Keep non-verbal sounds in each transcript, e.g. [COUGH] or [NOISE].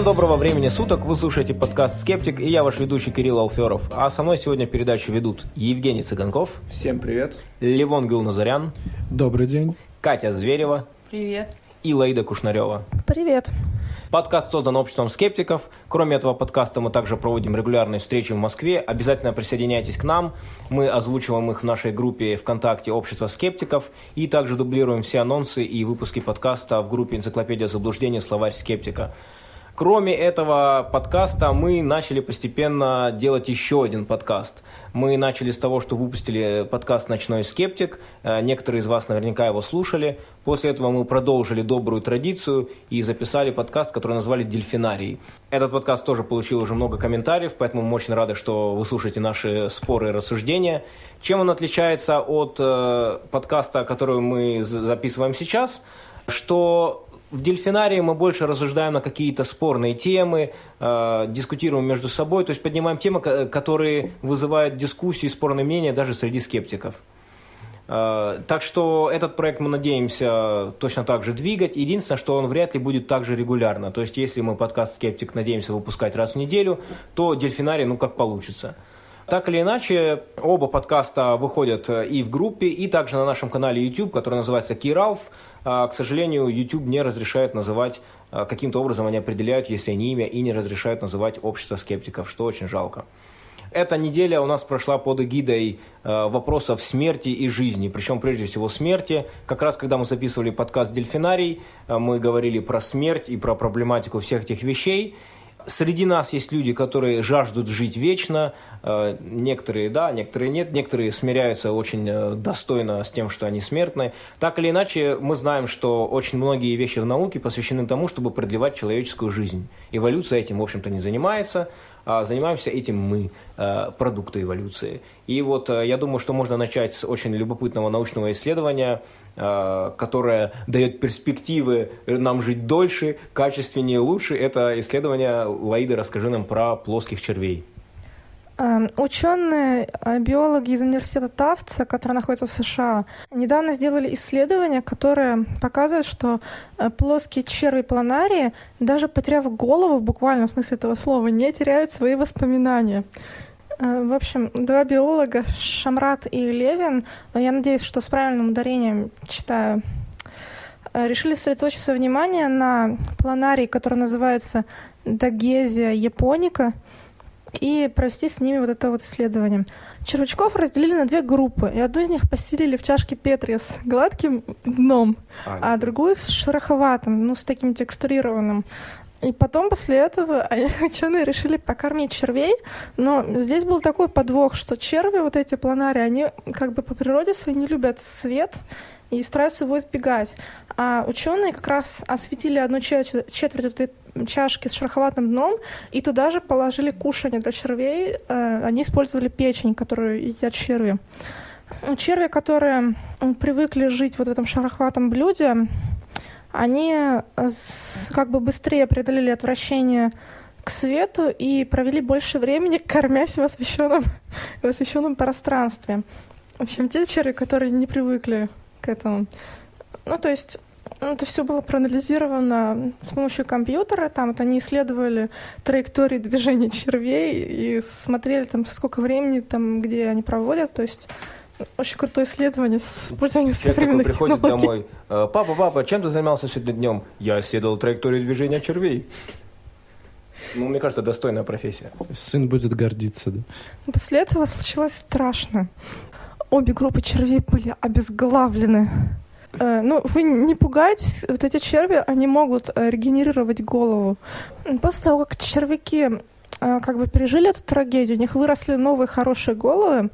Всем доброго времени суток, вы слушаете подкаст «Скептик» и я ваш ведущий Кирилл Алферов. А со мной сегодня передачу ведут Евгений Цыганков. Всем привет. Левон Гулназарян. Добрый день. Катя Зверева. Привет. И Лаида Кушнарева. Привет. Подкаст создан обществом скептиков. Кроме этого подкаста мы также проводим регулярные встречи в Москве. Обязательно присоединяйтесь к нам. Мы озвучиваем их в нашей группе ВКонтакте «Общество скептиков» и также дублируем все анонсы и выпуски подкаста в группе «Энциклопедия заблуждений. Словарь скептика». Кроме этого подкаста мы начали постепенно делать еще один подкаст. Мы начали с того, что выпустили подкаст «Ночной скептик». Э, некоторые из вас наверняка его слушали. После этого мы продолжили добрую традицию и записали подкаст, который назвали «Дельфинарий». Этот подкаст тоже получил уже много комментариев, поэтому мы очень рады, что вы слушаете наши споры и рассуждения. Чем он отличается от э, подкаста, который мы записываем сейчас? Что в дельфинарии мы больше рассуждаем на какие-то спорные темы, э, дискутируем между собой, то есть поднимаем темы, которые вызывают дискуссии, спорные мнения даже среди скептиков. Э, так что этот проект мы надеемся точно так же двигать. Единственное, что он вряд ли будет так же регулярно. То есть, если мы подкаст «Скептик» надеемся выпускать раз в неделю, то дельфинарий, ну, как получится. Так или иначе, оба подкаста выходят и в группе, и также на нашем канале YouTube, который называется Киралф. А, к сожалению, YouTube не разрешает называть, а, каким-то образом они определяют, если они имя, и не разрешают называть общество скептиков, что очень жалко. Эта неделя у нас прошла под эгидой э, вопросов смерти и жизни, причем прежде всего смерти. Как раз когда мы записывали подкаст «Дельфинарий», мы говорили про смерть и про проблематику всех этих вещей. Среди нас есть люди, которые жаждут жить вечно, э, некоторые да, некоторые нет, некоторые смиряются очень э, достойно с тем, что они смертны. Так или иначе, мы знаем, что очень многие вещи в науке посвящены тому, чтобы продлевать человеческую жизнь. Эволюция этим, в общем-то, не занимается, занимаемся этим мы, э, продукты эволюции. И вот я думаю, что можно начать с очень любопытного научного исследования, которое дает перспективы нам жить дольше, качественнее, лучше. Это исследование Лаида, расскажи нам про плоских червей. Эм, ученые, э, биологи из университета Тафтса, который находится в США, недавно сделали исследование, которое показывает, что э, плоские черви планарии, даже потеряв голову в буквальном смысле этого слова, не теряют свои воспоминания. Э, в общем, два биолога, Шамрат и Левин, я надеюсь, что с правильным ударением читаю, решили сосредоточить свое внимание на планарии, который называется Дагезия японика, и провести с ними вот это вот исследование. Червячков разделили на две группы, и одну из них поселили в чашке Петри с гладким дном, а, а другую с шероховатым, ну, с таким текстурированным. И потом после этого [LAUGHS] ученые решили покормить червей, но здесь был такой подвох, что черви, вот эти планари, они как бы по природе своей не любят свет, и стараются его избегать. А ученые как раз осветили одну четверть, этой чашки с шероховатым дном и туда же положили кушание для червей. Э, они использовали печень, которую едят черви. Черви, которые привыкли жить вот в этом шероховатом блюде, они как бы быстрее преодолели отвращение к свету и провели больше времени, [LAUGHS] кормясь в освещенном, в освещенном пространстве, чем те черви, которые не привыкли к этому. Ну, то есть ну, это все было проанализировано с помощью компьютера. Там вот они исследовали траектории движения червей и смотрели там сколько времени там, где они проводят. То есть очень крутое исследование с использованием современных такой приходит домой. «Э, папа, папа, чем ты занимался сегодня днем? Я исследовал траекторию движения червей. Ну, мне кажется, достойная профессия. Сын будет гордиться, да. После этого случилось страшно обе группы червей были обезглавлены. Э, ну, вы не пугайтесь, вот эти черви, они могут э, регенерировать голову. После того, как червяки э, как бы пережили эту трагедию, у них выросли новые хорошие головы.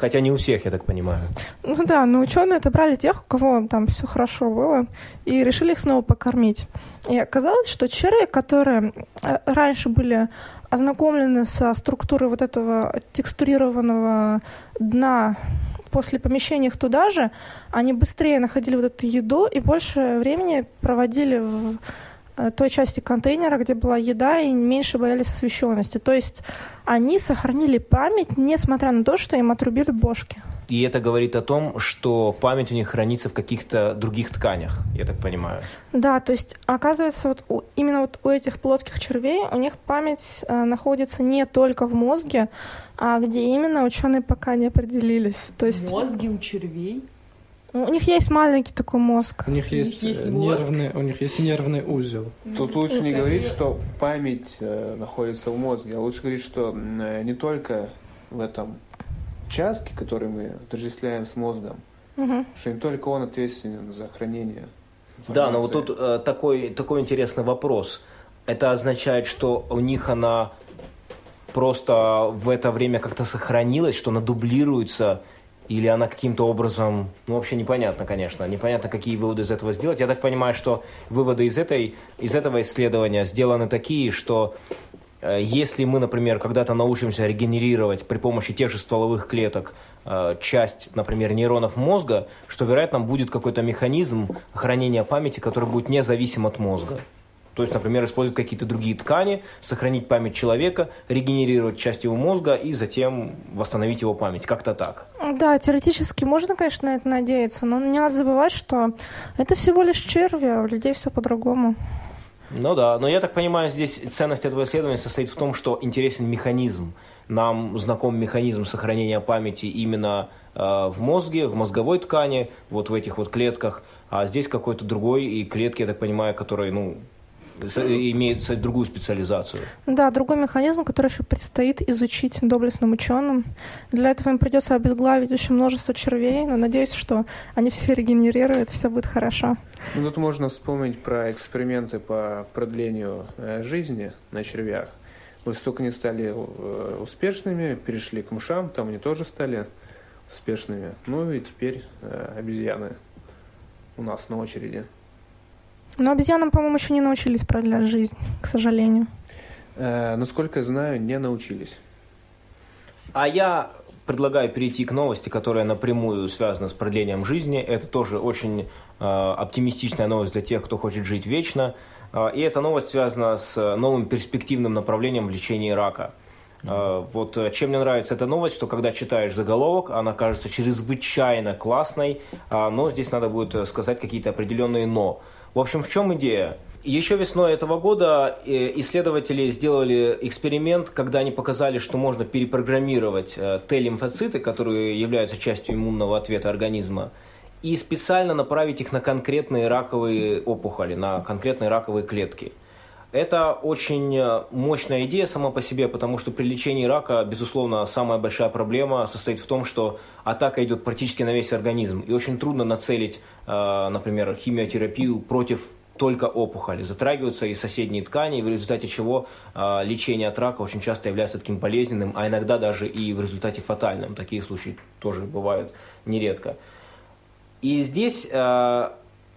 Хотя не у всех, я так понимаю. Ну да, но ученые отобрали тех, у кого там все хорошо было, и решили их снова покормить. И оказалось, что черви, которые раньше были ознакомлены со структурой вот этого текстурированного дна после помещения их туда же, они быстрее находили вот эту еду и больше времени проводили в э, той части контейнера, где была еда, и меньше боялись освещенности. То есть они сохранили память, несмотря на то, что им отрубили бошки. И это говорит о том, что память у них хранится в каких-то других тканях, я так понимаю. Да, то есть оказывается, вот у, именно вот у этих плоских червей у них память э, находится не только в мозге, а где именно ученые пока не определились. То есть Мозги у червей? у них есть маленький такой мозг. У них есть, есть э, мозг. нервный, у них есть нервный узел. Тут лучше не говорить, что память э, находится в мозге, а лучше говорить, что э, не только в этом участке, который мы отождествляем с мозгом, Мгм. что не только он ответственен за хранение. Да, но вот информации. тут э, такой, такой интересный вопрос. Это означает, что у них она просто в это время как-то сохранилась, что она дублируется, или она каким-то образом, ну вообще непонятно, конечно, непонятно, какие выводы из этого сделать. Я так понимаю, что выводы из, этой, из этого исследования сделаны такие, что если мы, например, когда-то научимся регенерировать при помощи тех же стволовых клеток э, часть, например, нейронов мозга, что, вероятно, будет какой-то механизм хранения памяти, который будет независим от мозга. То есть, например, использовать какие-то другие ткани, сохранить память человека, регенерировать часть его мозга и затем восстановить его память. Как-то так. Да, теоретически можно, конечно, на это надеяться, но не надо забывать, что это всего лишь черви, а у людей все по-другому. Ну да, но я так понимаю, здесь ценность этого исследования состоит в том, что интересен механизм. Нам знаком механизм сохранения памяти именно э, в мозге, в мозговой ткани, вот в этих вот клетках, а здесь какой-то другой, и клетки, я так понимаю, которые, ну, имеют с- другую специализацию. Да, другой механизм, который еще предстоит изучить доблестным ученым. Для этого им придется обезглавить очень множество червей, но надеюсь, что они все регенерируют, и все будет хорошо. Ну, тут можно вспомнить про эксперименты по продлению э, жизни на червях. Столько они стали э, успешными, перешли к мышам, там они тоже стали успешными. Ну и теперь э, обезьяны у нас на очереди. Но обезьянам, по-моему, еще не научились продлять жизнь, к сожалению. Э, насколько я знаю, не научились. А я предлагаю перейти к новости, которая напрямую связана с продлением жизни. Это тоже очень э, оптимистичная новость для тех, кто хочет жить вечно. Э, и эта новость связана с новым перспективным направлением в лечении рака. Э, Вот э, чем мне нравится эта новость, что когда читаешь заголовок, она кажется чрезвычайно классной, а, но здесь надо будет э, сказать какие-то определенные «но». В общем, в чем идея? Еще весной этого года э, исследователи сделали эксперимент, когда они показали, что можно перепрограммировать э, Т-лимфоциты, которые являются частью иммунного ответа организма, и специально направить их на конкретные раковые опухоли, на конкретные раковые клетки. Это очень э, мощная идея сама по себе, потому что при лечении рака, безусловно, самая большая проблема состоит в том, что атака идет практически на весь организм. И очень трудно нацелить, э, например, химиотерапию против только опухоли. Затрагиваются и соседние ткани, в результате чего э, лечение от рака очень часто является таким болезненным, а иногда даже и в результате фатальным. Такие случаи тоже бывают нередко. И здесь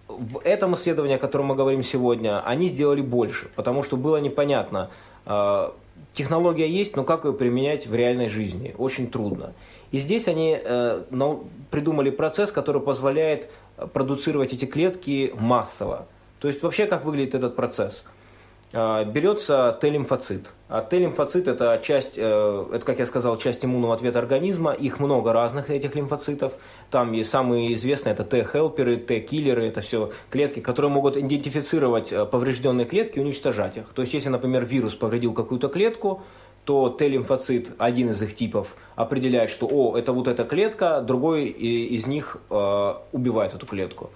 в этом исследовании, о котором мы говорим сегодня, они сделали больше, потому что было непонятно, э, технология есть, но как ее применять в реальной жизни? Очень трудно. И здесь они э, придумали процесс, который позволяет продуцировать эти клетки массово. То есть вообще как выглядит этот процесс? Э, Берется Т-лимфоцит. А Т-лимфоцит это часть, э, это, как я сказал, часть иммунного ответа организма. Их много разных, этих лимфоцитов. Там и самые известные это Т-хелперы, Т-киллеры. Это все клетки, которые могут идентифицировать э, поврежденные клетки и уничтожать их. То есть если, например, вирус повредил какую-то клетку, то Т-лимфоцит, один из их типов, определяет, что о, это вот эта клетка, другой из них э, убивает эту клетку.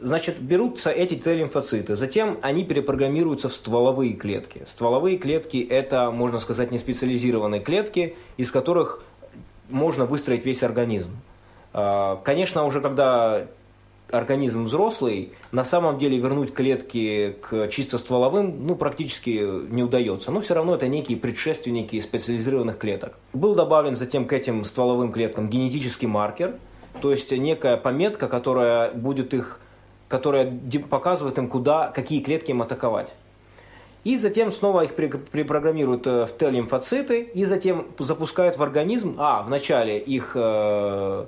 Значит, берутся эти Т-лимфоциты, затем они перепрограммируются в стволовые клетки. Стволовые клетки это, можно сказать, не специализированные клетки, из которых можно выстроить весь организм. А, Конечно, уже когда организм взрослый, на самом деле вернуть клетки к чисто стволовым ну, практически не удается. Но все равно это некие предшественники специализированных клеток. Был добавлен затем к этим стволовым клеткам генетический маркер, то есть некая пометка, которая будет их которая показывает им, куда, какие клетки им атаковать. И затем снова их перепрограммируют э, в Т-лимфоциты, и затем запускают в организм, а, вначале их, э,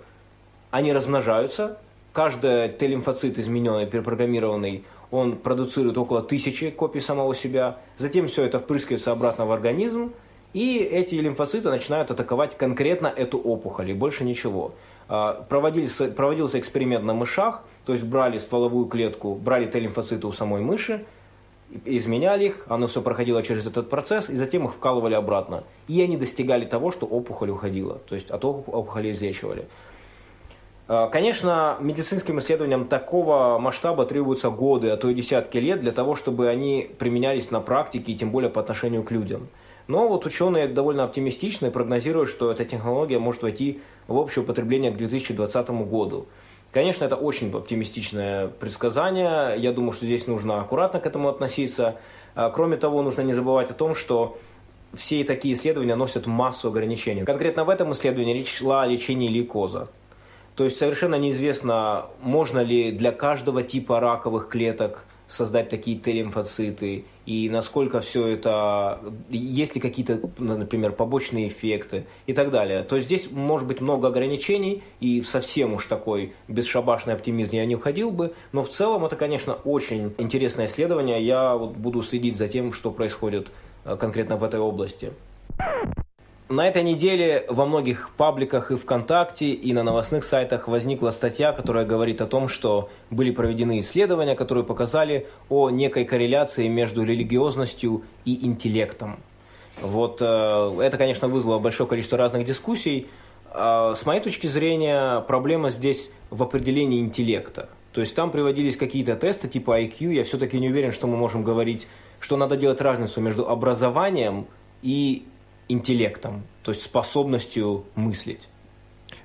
они размножаются, каждый Т-лимфоцит измененный, перепрограммированный, он продуцирует около тысячи копий самого себя, затем все это впрыскивается обратно в организм, И эти лимфоциты начинают атаковать конкретно эту опухоль, и больше ничего. А, проводился, проводился эксперимент на мышах, то есть брали стволовую клетку, брали Т-лимфоциты у самой мыши, изменяли их, оно все проходило через этот процесс, и затем их вкалывали обратно. И они достигали того, что опухоль уходила, то есть от опухоли излечивали. А, конечно, медицинским исследованиям такого масштаба требуются годы, а то и десятки лет для того, чтобы они применялись на практике и тем более по отношению к людям. Но вот ученые довольно оптимистичны и прогнозируют, что эта технология может войти в общее употребление к 2020 году. Конечно, это очень оптимистичное предсказание. Я думаю, что здесь нужно аккуратно к этому относиться. А, кроме того, нужно не забывать о том, что все такие исследования носят массу ограничений. Конкретно в этом исследовании речь шла о лечении лейкоза. То есть совершенно неизвестно, можно ли для каждого типа раковых клеток создать такие Т-лимфоциты, и насколько все это, есть ли какие-то, например, побочные эффекты и так далее. То есть здесь может быть много ограничений, и совсем уж такой бесшабашный оптимизм я не уходил бы, но в целом это, конечно, очень интересное исследование, я вот буду следить за тем, что происходит э, конкретно в этой области. На этой неделе во многих пабликах и ВКонтакте, и на новостных сайтах возникла статья, которая говорит о том, что были проведены исследования, которые показали о некой корреляции между религиозностью и интеллектом. Вот э, это, конечно, вызвало большое количество разных дискуссий. Э, с моей точки зрения, проблема здесь в определении интеллекта. То есть там приводились какие-то тесты типа IQ. Я все-таки не уверен, что мы можем говорить, что надо делать разницу между образованием и интеллектом, то есть способностью мыслить.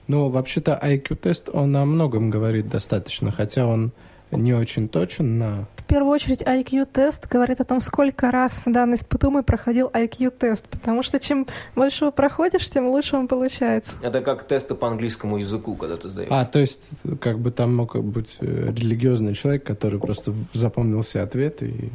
Ну, вообще-то IQ-тест, он о многом говорит достаточно, хотя он не очень точен на... В первую очередь IQ-тест говорит о том, сколько раз данный испытуемый проходил IQ-тест, потому что чем больше его проходишь, тем лучше он получается. Это как тесты по английскому языку, когда ты сдаешь. А, то есть, как бы там мог быть э, религиозный человек, который просто запомнил все ответы и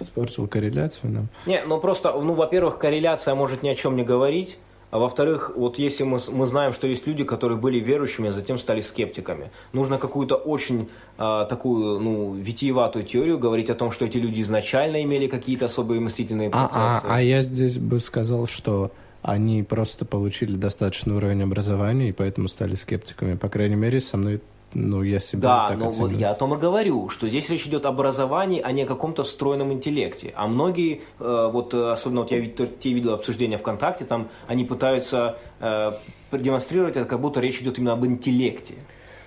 Испортил корреляцию нам. Не, ну просто, ну, во-первых, корреляция может ни о чем не говорить. А во-вторых, вот если мы, мы знаем, что есть люди, которые были верующими, а затем стали скептиками, нужно какую-то очень э, такую, ну, витиеватую теорию говорить о том, что эти люди изначально имели какие-то особые мыслительные процессы. А, а, а я здесь бы сказал, что они просто получили достаточный уровень образования и поэтому стали скептиками. По крайней мере, со мной ну, я себя да, так но вот я о том и говорю, что здесь речь идет об образовании, а не о каком-то встроенном интеллекте. А многие, э, вот э, особенно вот я те видел обсуждения ВКонтакте, там они пытаются э, продемонстрировать это, как будто речь идет именно об интеллекте.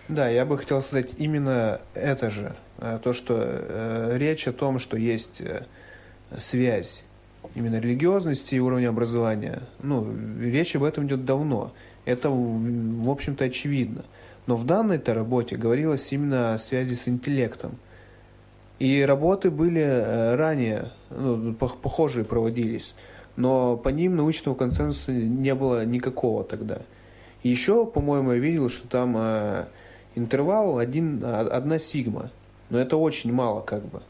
Да, я бы хотел сказать именно это же. Э, то, что э, речь о том, что есть э, связь именно религиозности и уровня образования. Ну, речь об этом идет давно. Это, в общем-то, очевидно. Но в данной-то работе говорилось именно о связи с интеллектом. И работы были э, ранее, ну, похожие проводились, но по ним научного консенсуса не было никакого тогда. Еще, по-моему, я видел, что там э, интервал один, одна сигма, но это очень мало как бы.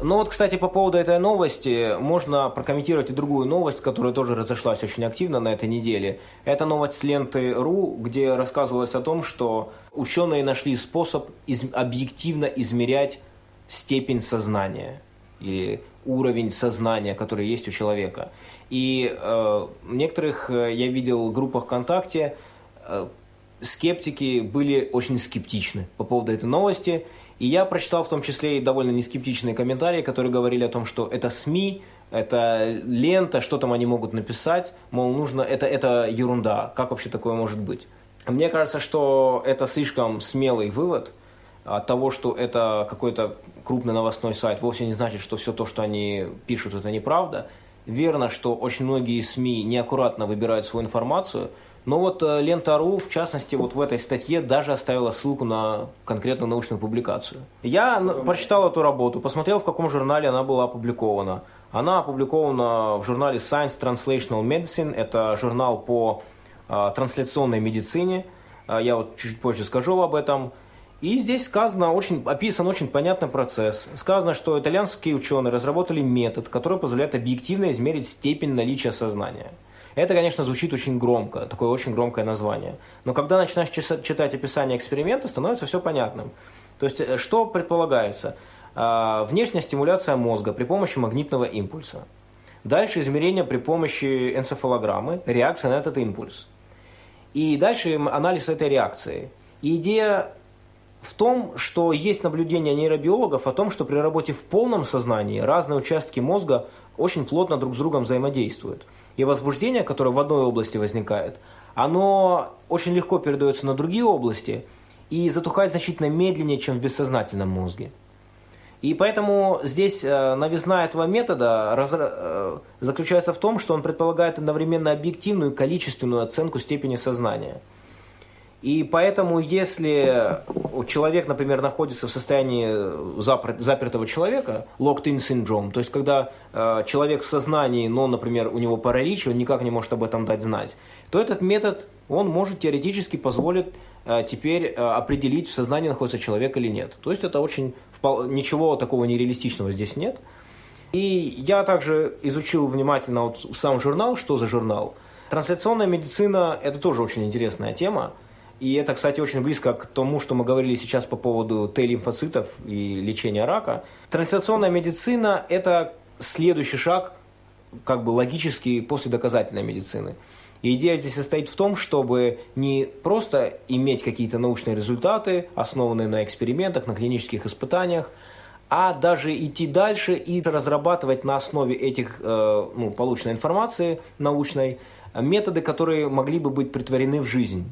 Ну вот, кстати, по поводу этой новости, можно прокомментировать и другую новость, которая тоже разошлась очень активно на этой неделе. Это новость с ленты РУ, где рассказывалось о том, что ученые нашли способ из объективно измерять степень сознания или уровень сознания, который есть у человека. И э, в некоторых, э, я видел, группах ВКонтакте э, скептики были очень скептичны по поводу этой новости и я прочитал в том числе и довольно нескептичные комментарии, которые говорили о том, что это СМИ, это лента, что там они могут написать, мол, нужно, это, это ерунда, как вообще такое может быть? Мне кажется, что это слишком смелый вывод от того, что это какой-то крупный новостной сайт, вовсе не значит, что все то, что они пишут, это неправда. Верно, что очень многие СМИ неаккуратно выбирают свою информацию, но вот э, Лента.ру, в частности, вот в этой статье даже оставила ссылку на конкретную научную публикацию. Я прочитал эту работу, посмотрел, в каком журнале она была опубликована. Она опубликована в журнале Science Translational Medicine, это журнал по э, трансляционной медицине. Э, я вот чуть позже скажу об этом. И здесь сказано, очень, описан очень понятный процесс. Сказано, что итальянские ученые разработали метод, который позволяет объективно измерить степень наличия сознания. Это, конечно, звучит очень громко, такое очень громкое название. Но когда начинаешь читать описание эксперимента, становится все понятным. То есть, э, что предполагается? А, внешняя стимуляция мозга при помощи магнитного импульса. Дальше измерение при помощи энцефалограммы, реакция на этот импульс. И дальше анализ этой реакции. И идея в том, что есть наблюдение нейробиологов о том, что при работе в полном сознании разные участки мозга очень плотно друг с другом взаимодействуют. И возбуждение, которое в одной области возникает, оно очень легко передается на другие области и затухает значительно медленнее, чем в бессознательном мозге. И поэтому здесь э, новизна этого метода э, заключается в том, что он предполагает одновременно объективную и количественную оценку степени сознания. И поэтому, если человек, например, находится в состоянии запертого человека, locked-in syndrome, то есть когда э, человек в сознании, но, например, у него паралич, он никак не может об этом дать знать, то этот метод, он может теоретически позволить теперь определить, в сознании находится человек или нет. То есть это очень ничего такого нереалистичного здесь нет. И я также изучил внимательно вот сам журнал, что за журнал. Трансляционная медицина – это тоже очень интересная тема. И это, кстати, очень близко к тому, что мы говорили сейчас по поводу Т-лимфоцитов и лечения рака. Трансляционная медицина – это следующий шаг, как бы логический, после доказательной медицины. И идея здесь состоит в том, чтобы не просто иметь какие-то научные результаты, основанные на экспериментах, на клинических испытаниях, а даже идти дальше и разрабатывать на основе этих э, ну, полученной информации научной методы, которые могли бы быть притворены в жизнь.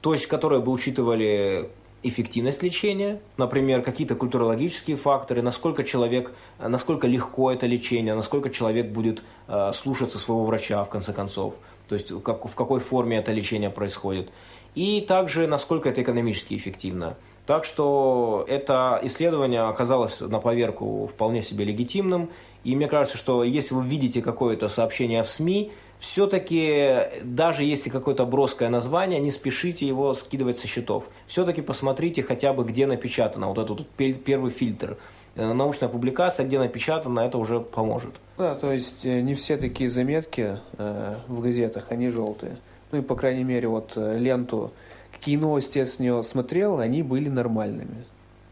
То есть, которые бы учитывали эффективность лечения, например, какие-то культурологические факторы, насколько человек, насколько легко это лечение, насколько человек будет э, слушаться своего врача в конце концов. То есть как, в какой форме это лечение происходит, и также насколько это экономически эффективно. Так что это исследование оказалось на поверку вполне себе легитимным, и мне кажется, что если вы видите какое-то сообщение в СМИ, все-таки, даже если какое-то броское название, не спешите его скидывать со счетов. Все-таки посмотрите хотя бы, где напечатано, вот этот первый фильтр. Э, научная публикация, где напечатано, это уже поможет. Да, то есть э, не все такие заметки э, в газетах, они желтые. Ну и, по крайней мере, вот э, ленту, какие новости я с нее смотрел, они были нормальными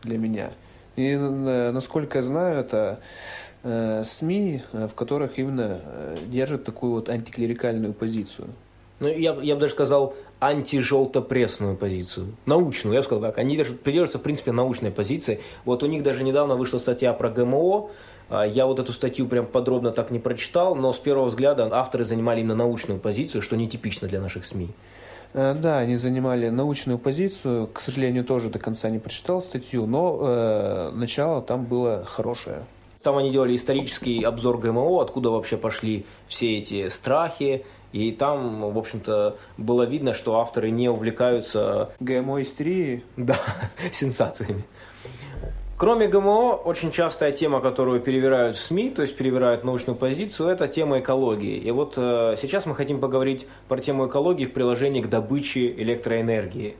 для меня. И, насколько я знаю, это СМИ, в которых именно держат такую вот антиклерикальную позицию. Ну, я, я бы даже сказал, антижелтопрессную позицию. Научную, я бы сказал так. Они придерживаются, в принципе, научной позиции. Вот у них даже недавно вышла статья про ГМО. А, я вот эту статью прям подробно так не прочитал, но с первого взгляда авторы занимали именно научную позицию, что нетипично для наших СМИ. Э, да, они занимали научную позицию. К сожалению, тоже до конца не прочитал статью, но э, начало там было хорошее. Там они делали исторический обзор ГМО, откуда вообще пошли все эти страхи, и там, в общем-то, было видно, что авторы не увлекаются... ГМО-истерией? [LAUGHS] Да, сенсациями. Кроме ГМО, очень частая тема, которую перевирают в СМИ, то есть перевирают научную позицию, это тема экологии. И вот э, сейчас мы хотим поговорить про тему экологии в приложении к добыче электроэнергии.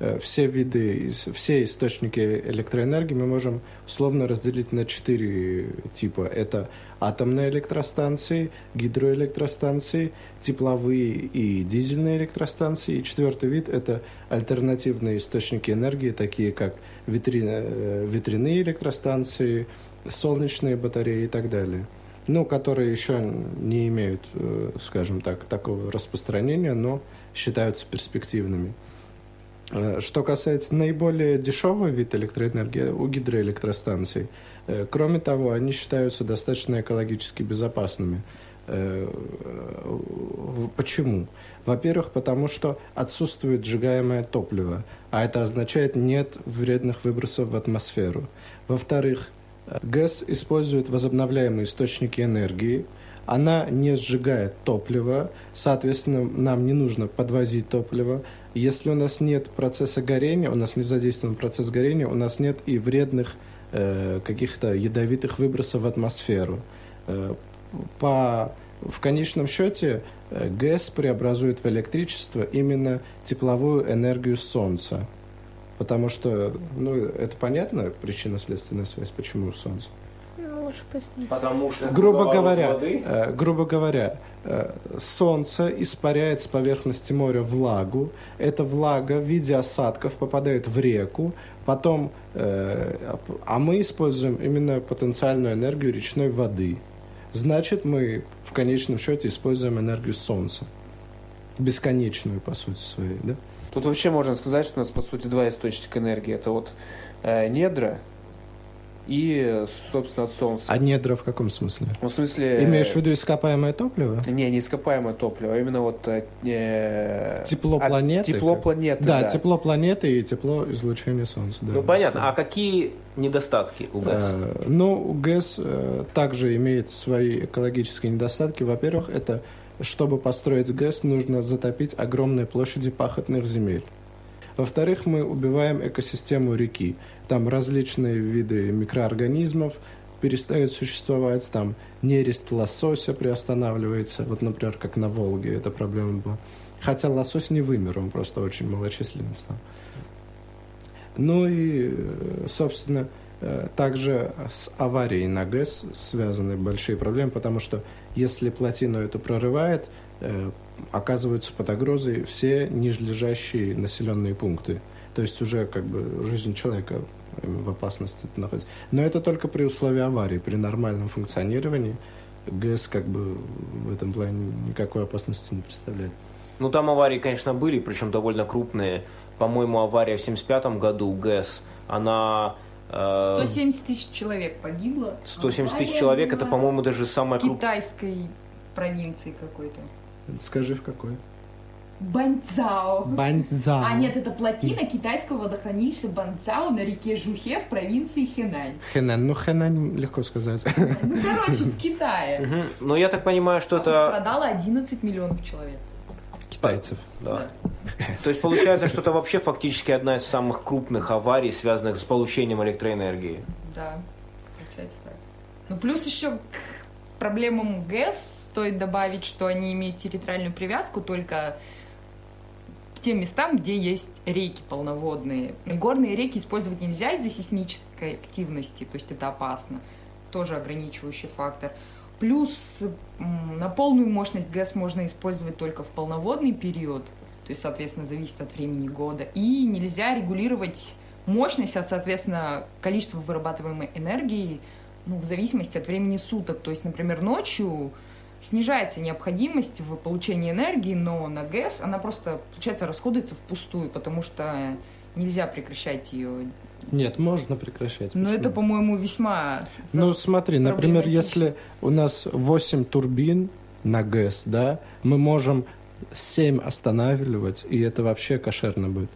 Э, все виды, все источники электроэнергии мы можем условно разделить на четыре типа. Это атомные электростанции, гидроэлектростанции, тепловые и дизельные электростанции. И четвертый вид – это альтернативные источники энергии, такие как ветряные, э, ветряные электростанции, солнечные батареи и так далее ну, которые еще не имеют, э, скажем так, такого распространения, но считаются перспективными. Э, что касается наиболее дешевого вида электроэнергии у гидроэлектростанций, э, кроме того, они считаются достаточно экологически безопасными. Э, почему? Во-первых, потому что отсутствует сжигаемое топливо, а это означает нет вредных выбросов в атмосферу. Во-вторых, ГЭС использует возобновляемые источники энергии, она не сжигает топливо, соответственно, нам не нужно подвозить топливо. Если у нас нет процесса горения, у нас не задействован процесс горения, у нас нет и вредных э, каких-то ядовитых выбросов в атмосферу. Э, по, в конечном счете э, ГЭС преобразует в электричество именно тепловую энергию Солнца. Потому что, ну, это понятно, причинно-следственная связь, почему Солнце лучше пояснить. Потому что грубо говоря, э, грубо говоря, э, солнце испаряет с поверхности моря влагу. Эта влага в виде осадков попадает в реку, потом, э, а мы используем именно потенциальную энергию речной воды. значит мы в конечном счете используем энергию Солнца. Бесконечную, по сути своей, да? Тут вообще можно сказать, что у нас, по сути, два источника энергии. Это вот э, недра и, собственно, от Солнца. А недра в каком смысле? Ну, в смысле... Имеешь в виду ископаемое топливо? Не, не ископаемое топливо, а именно вот... Э, тепло от- планеты? Тепло как? планеты, да, да. тепло планеты и тепло излучения Солнца. Да. Ну понятно. А какие недостатки у ГЭС? Э, Ну, ГЭС э, также имеет свои экологические недостатки. Во-первых, это чтобы построить ГЭС, нужно затопить огромные площади пахотных земель. Во-вторых, мы убиваем экосистему реки. Там различные виды микроорганизмов перестают существовать, там нерест лосося приостанавливается, вот, например, как на Волге эта проблема была. Хотя лосось не вымер, он просто очень малочисленный стал. Ну и, э, собственно, э, также с аварией на ГЭС связаны большие проблемы, потому что если плотину эту прорывает, э, оказываются под угрозой все нижележащие населенные пункты. То есть уже как бы жизнь человека в опасности находится. Но это только при условии аварии. При нормальном функционировании ГЭС как бы в этом плане никакой опасности не представляет. Ну там аварии, конечно, были, причем довольно крупные. По-моему, авария в 75 году ГЭС, она... э, 170 тысяч человек погибло. 170 тысяч человек, это, по-моему, даже самая в крупная... китайской провинции какой-то. Скажи, в какой? Банцао. Баньцзао. А нет, это плотина китайского водохранилища Банцао на реке Жухе в провинции Хэнань. Хэнань. Ну, Хэнань легко сказать. Ну, короче, в [LAUGHS] Китае. Мгм. Но я так понимаю, что это... Пострадало 11 миллионов человек. Китайцев. Да. То есть получается, что это вообще фактически одна из самых крупных аварий, связанных с получением электроэнергии. Да, получается так. Ну, плюс еще к проблемам ГЭС стоит добавить, что они имеют территориальную привязку только к тем местам, где есть реки полноводные. Горные реки использовать нельзя из-за сейсмической активности, то есть это опасно. Тоже ограничивающий фактор. Плюс на полную мощность ГЭС можно использовать только в полноводный период, то есть, соответственно, зависит от времени года. И нельзя регулировать мощность, а, соответственно, количество вырабатываемой энергии ну, в зависимости от времени суток. То есть, например, ночью снижается необходимость в получении энергии, но на ГЭС она просто, получается, расходуется впустую, потому что нельзя прекращать ее. Нет, можно прекращать. Но почему? это, по-моему, весьма... Ну, смотри, например, если у нас 8 турбин на ГЭС, да, мы можем 7 останавливать, и это вообще кошерно будет.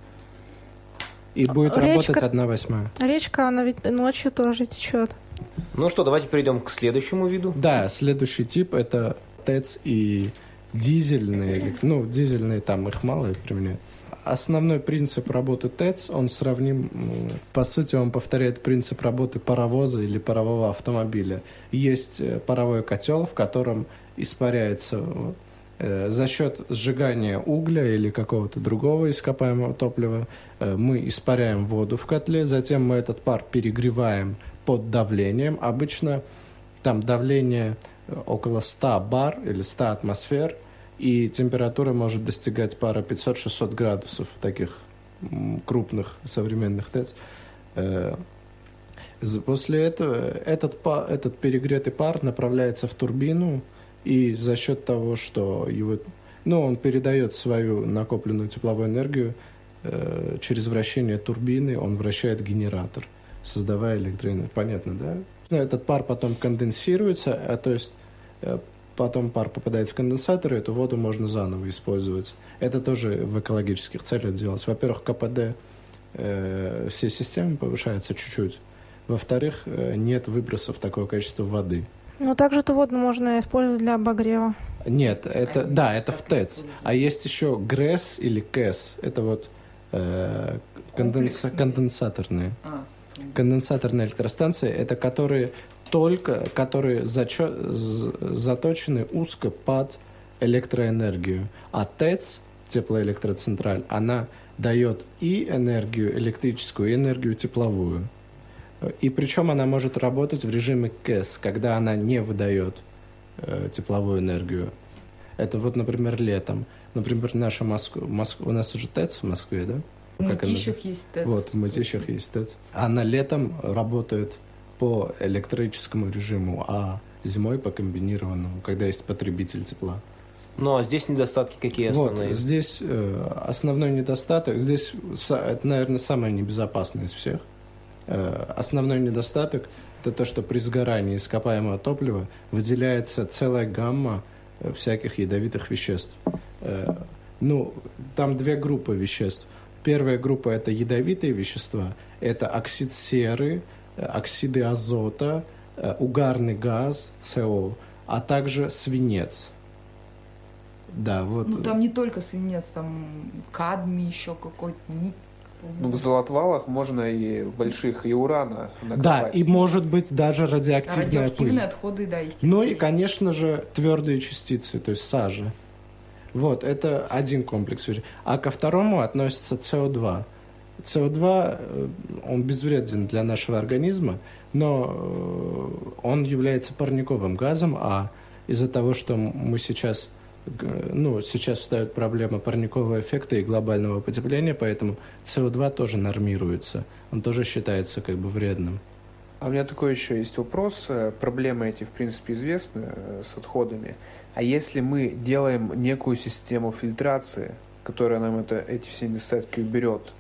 И будет Речка- работать одна восьмая. Речка, она ведь ночью тоже течет. Ну что, давайте перейдем к следующему виду. Да, следующий тип это ТЭЦ и дизельные, ну, дизельные там их мало применяют. Основной принцип работы ТЭЦ, он сравним, по сути, он повторяет принцип работы паровоза или парового автомобиля. Есть э, паровой котел, в котором испаряется э, за счет сжигания угля или какого-то другого ископаемого топлива э, мы испаряем воду в котле, затем мы этот пар перегреваем под давлением. Обычно там давление э, около 100 бар или 100 атмосфер, и температура может достигать пара 500-600 градусов таких крупных современных ТЭЦ. Э, После этого этот, этот перегретый пар направляется в турбину, и за счет того, что его, ну, он передает свою накопленную тепловую энергию э, через вращение турбины, он вращает генератор, создавая электроэнергию. Понятно, да? Ну, Этот пар потом конденсируется, а то есть э, потом пар попадает в конденсатор, и эту воду можно заново использовать. Это тоже в экологических целях делать. Во-первых, КПД э, всей системы повышается чуть-чуть. Во-вторых, э, нет выбросов такого количества воды. Но также эту воду можно использовать для обогрева. Нет, это да, это в ТЭЦ. А есть еще ГРЭС или КЭС. Это вот э, конденса- конденсаторные. А, Конденсаторные электростанции это которые только, которые зачё- з- заточены узко под электроэнергию. А ТЭЦ, теплоэлектроцентраль, она дает и энергию электрическую, и энергию тепловую. И причем она может работать в режиме КЭС, когда она не выдает э, тепловую энергию. Это вот, например, летом. Например, наша Москва, Моск- у нас уже ТЭЦ в Москве, да? В Мытищах есть ТЭЦ. Вот, в Мытищах есть ТЭЦ. Она летом работает по электрическому режиму, а зимой по комбинированному, когда есть потребитель тепла. Ну а здесь недостатки какие основные? Вот, здесь э, основной недостаток, здесь это, наверное, самое небезопасное из всех. Э, основной недостаток это то, что при сгорании ископаемого топлива выделяется целая гамма э, всяких ядовитых веществ. Э, ну, там две группы веществ. Первая группа это ядовитые вещества, это оксид серы, э, оксиды азота, э, угарный газ, СО, а также свинец. Да, вот. Ну там не только свинец, там кадмий еще какой-то, ну, в золотвалах можно и больших, и урана накопать. Да, и может быть даже радиоактивная Радиоактивные пыль. отходы, да, естественно. Ну и, конечно же, твердые частицы, то есть сажа. Вот, это один комплекс. А ко второму относится СО2. СО2, э, он безвреден для нашего организма, но э, он является парниковым газом, а из-за того, что мы сейчас ну, сейчас встает проблема парникового эффекта и глобального потепления, поэтому СО2 тоже нормируется. Он тоже считается как бы вредным. А у меня такой еще есть вопрос. Э, проблемы эти, в принципе, известны с отходами. А если мы делаем некую систему фильтрации, которая нам это, эти все недостатки уберет,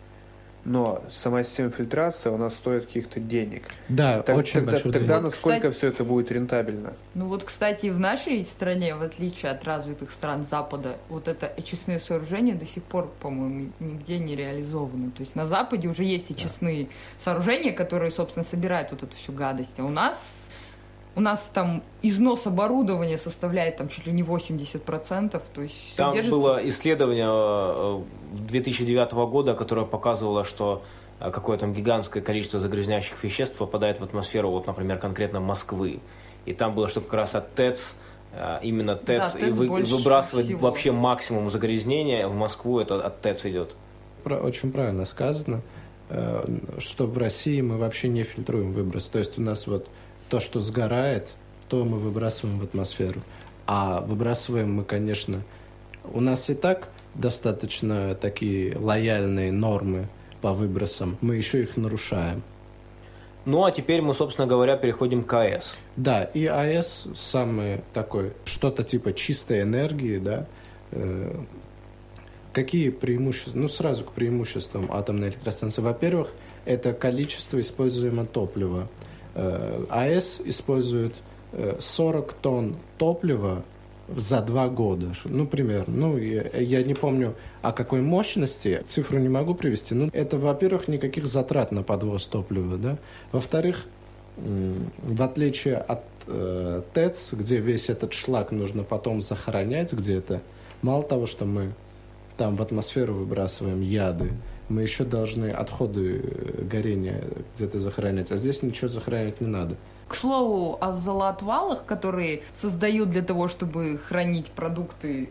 но сама система фильтрации у нас стоит каких-то денег. Да, так, очень тогда, большой Тогда денег. насколько кстати, все это будет рентабельно? Ну вот, кстати, в нашей стране, в отличие от развитых стран Запада, вот это очистные сооружения до сих пор, по-моему, нигде не реализованы. То есть на Западе уже есть очистные да. сооружения, которые, собственно, собирают вот эту всю гадость. А у нас у нас там износ оборудования составляет там чуть ли не 80%, то есть Там держится... было исследование 2009 э, года, которое показывало, что э, какое там гигантское количество загрязняющих веществ попадает в атмосферу, вот, например, конкретно Москвы. И там было, что как раз от ТЭЦ, э, именно ТЭЦ, да, и вы, выбрасывать всего. вообще максимум загрязнения в Москву, это от ТЭЦ идет. Очень правильно сказано, что в России мы вообще не фильтруем выброс. То есть у нас вот то, что сгорает, то мы выбрасываем в атмосферу. А выбрасываем мы, конечно, у нас и так достаточно такие лояльные нормы по выбросам, мы еще их нарушаем. Ну а теперь мы, собственно говоря, переходим к АЭС. Да, и АЭС самый такой, что-то типа чистой энергии, да. Э, какие преимущества? Ну, сразу к преимуществам атомной электростанции. Во-первых, это количество используемого топлива. Э, АЭС использует 40 э, тонн топлива за два года. Ну, примерно. Ну, я, я не помню, о какой мощности, цифру не могу привести. Ну, это, во-первых, никаких затрат на подвоз топлива, да. Во-вторых, в отличие от э, ТЭЦ, где весь этот шлак нужно потом захоронять где-то, мало того, что мы там в атмосферу выбрасываем яды, мы еще должны отходы э, горения где-то захоронять, а здесь ничего захоронять не надо. К слову о золоотвалах, которые создают для того, чтобы хранить продукты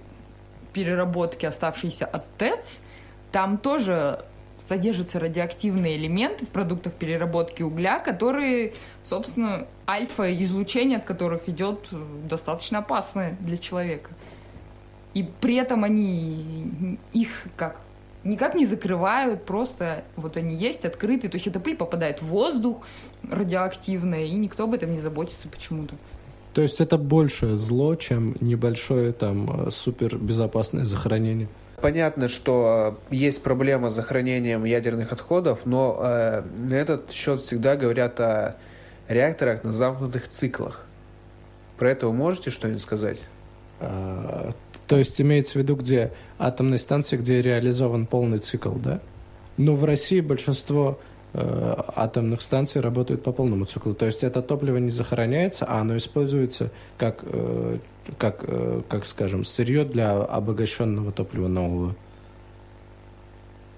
переработки, оставшиеся от ТЭЦ, там тоже содержатся радиоактивные элементы в продуктах переработки угля, которые, собственно, альфа-излучение от которых идет э, достаточно опасное для человека. И при этом они их как никак не закрывают, просто вот они есть, открытые, то есть эта пыль попадает в воздух радиоактивная, и никто об этом не заботится почему-то. То есть это большее зло, чем небольшое там супербезопасное захоронение? Понятно, что э, есть проблема с захоронением ядерных отходов, но э, на этот счет всегда говорят о реакторах на замкнутых циклах. Про это вы можете что-нибудь сказать? А, то есть имеется в виду, где атомные станции, где реализован полный цикл, да? Но в России большинство э, атомных станций работают по полному циклу. То есть это топливо не захороняется, а оно используется как, э, как, э, как скажем, сырье для обогащенного топлива нового.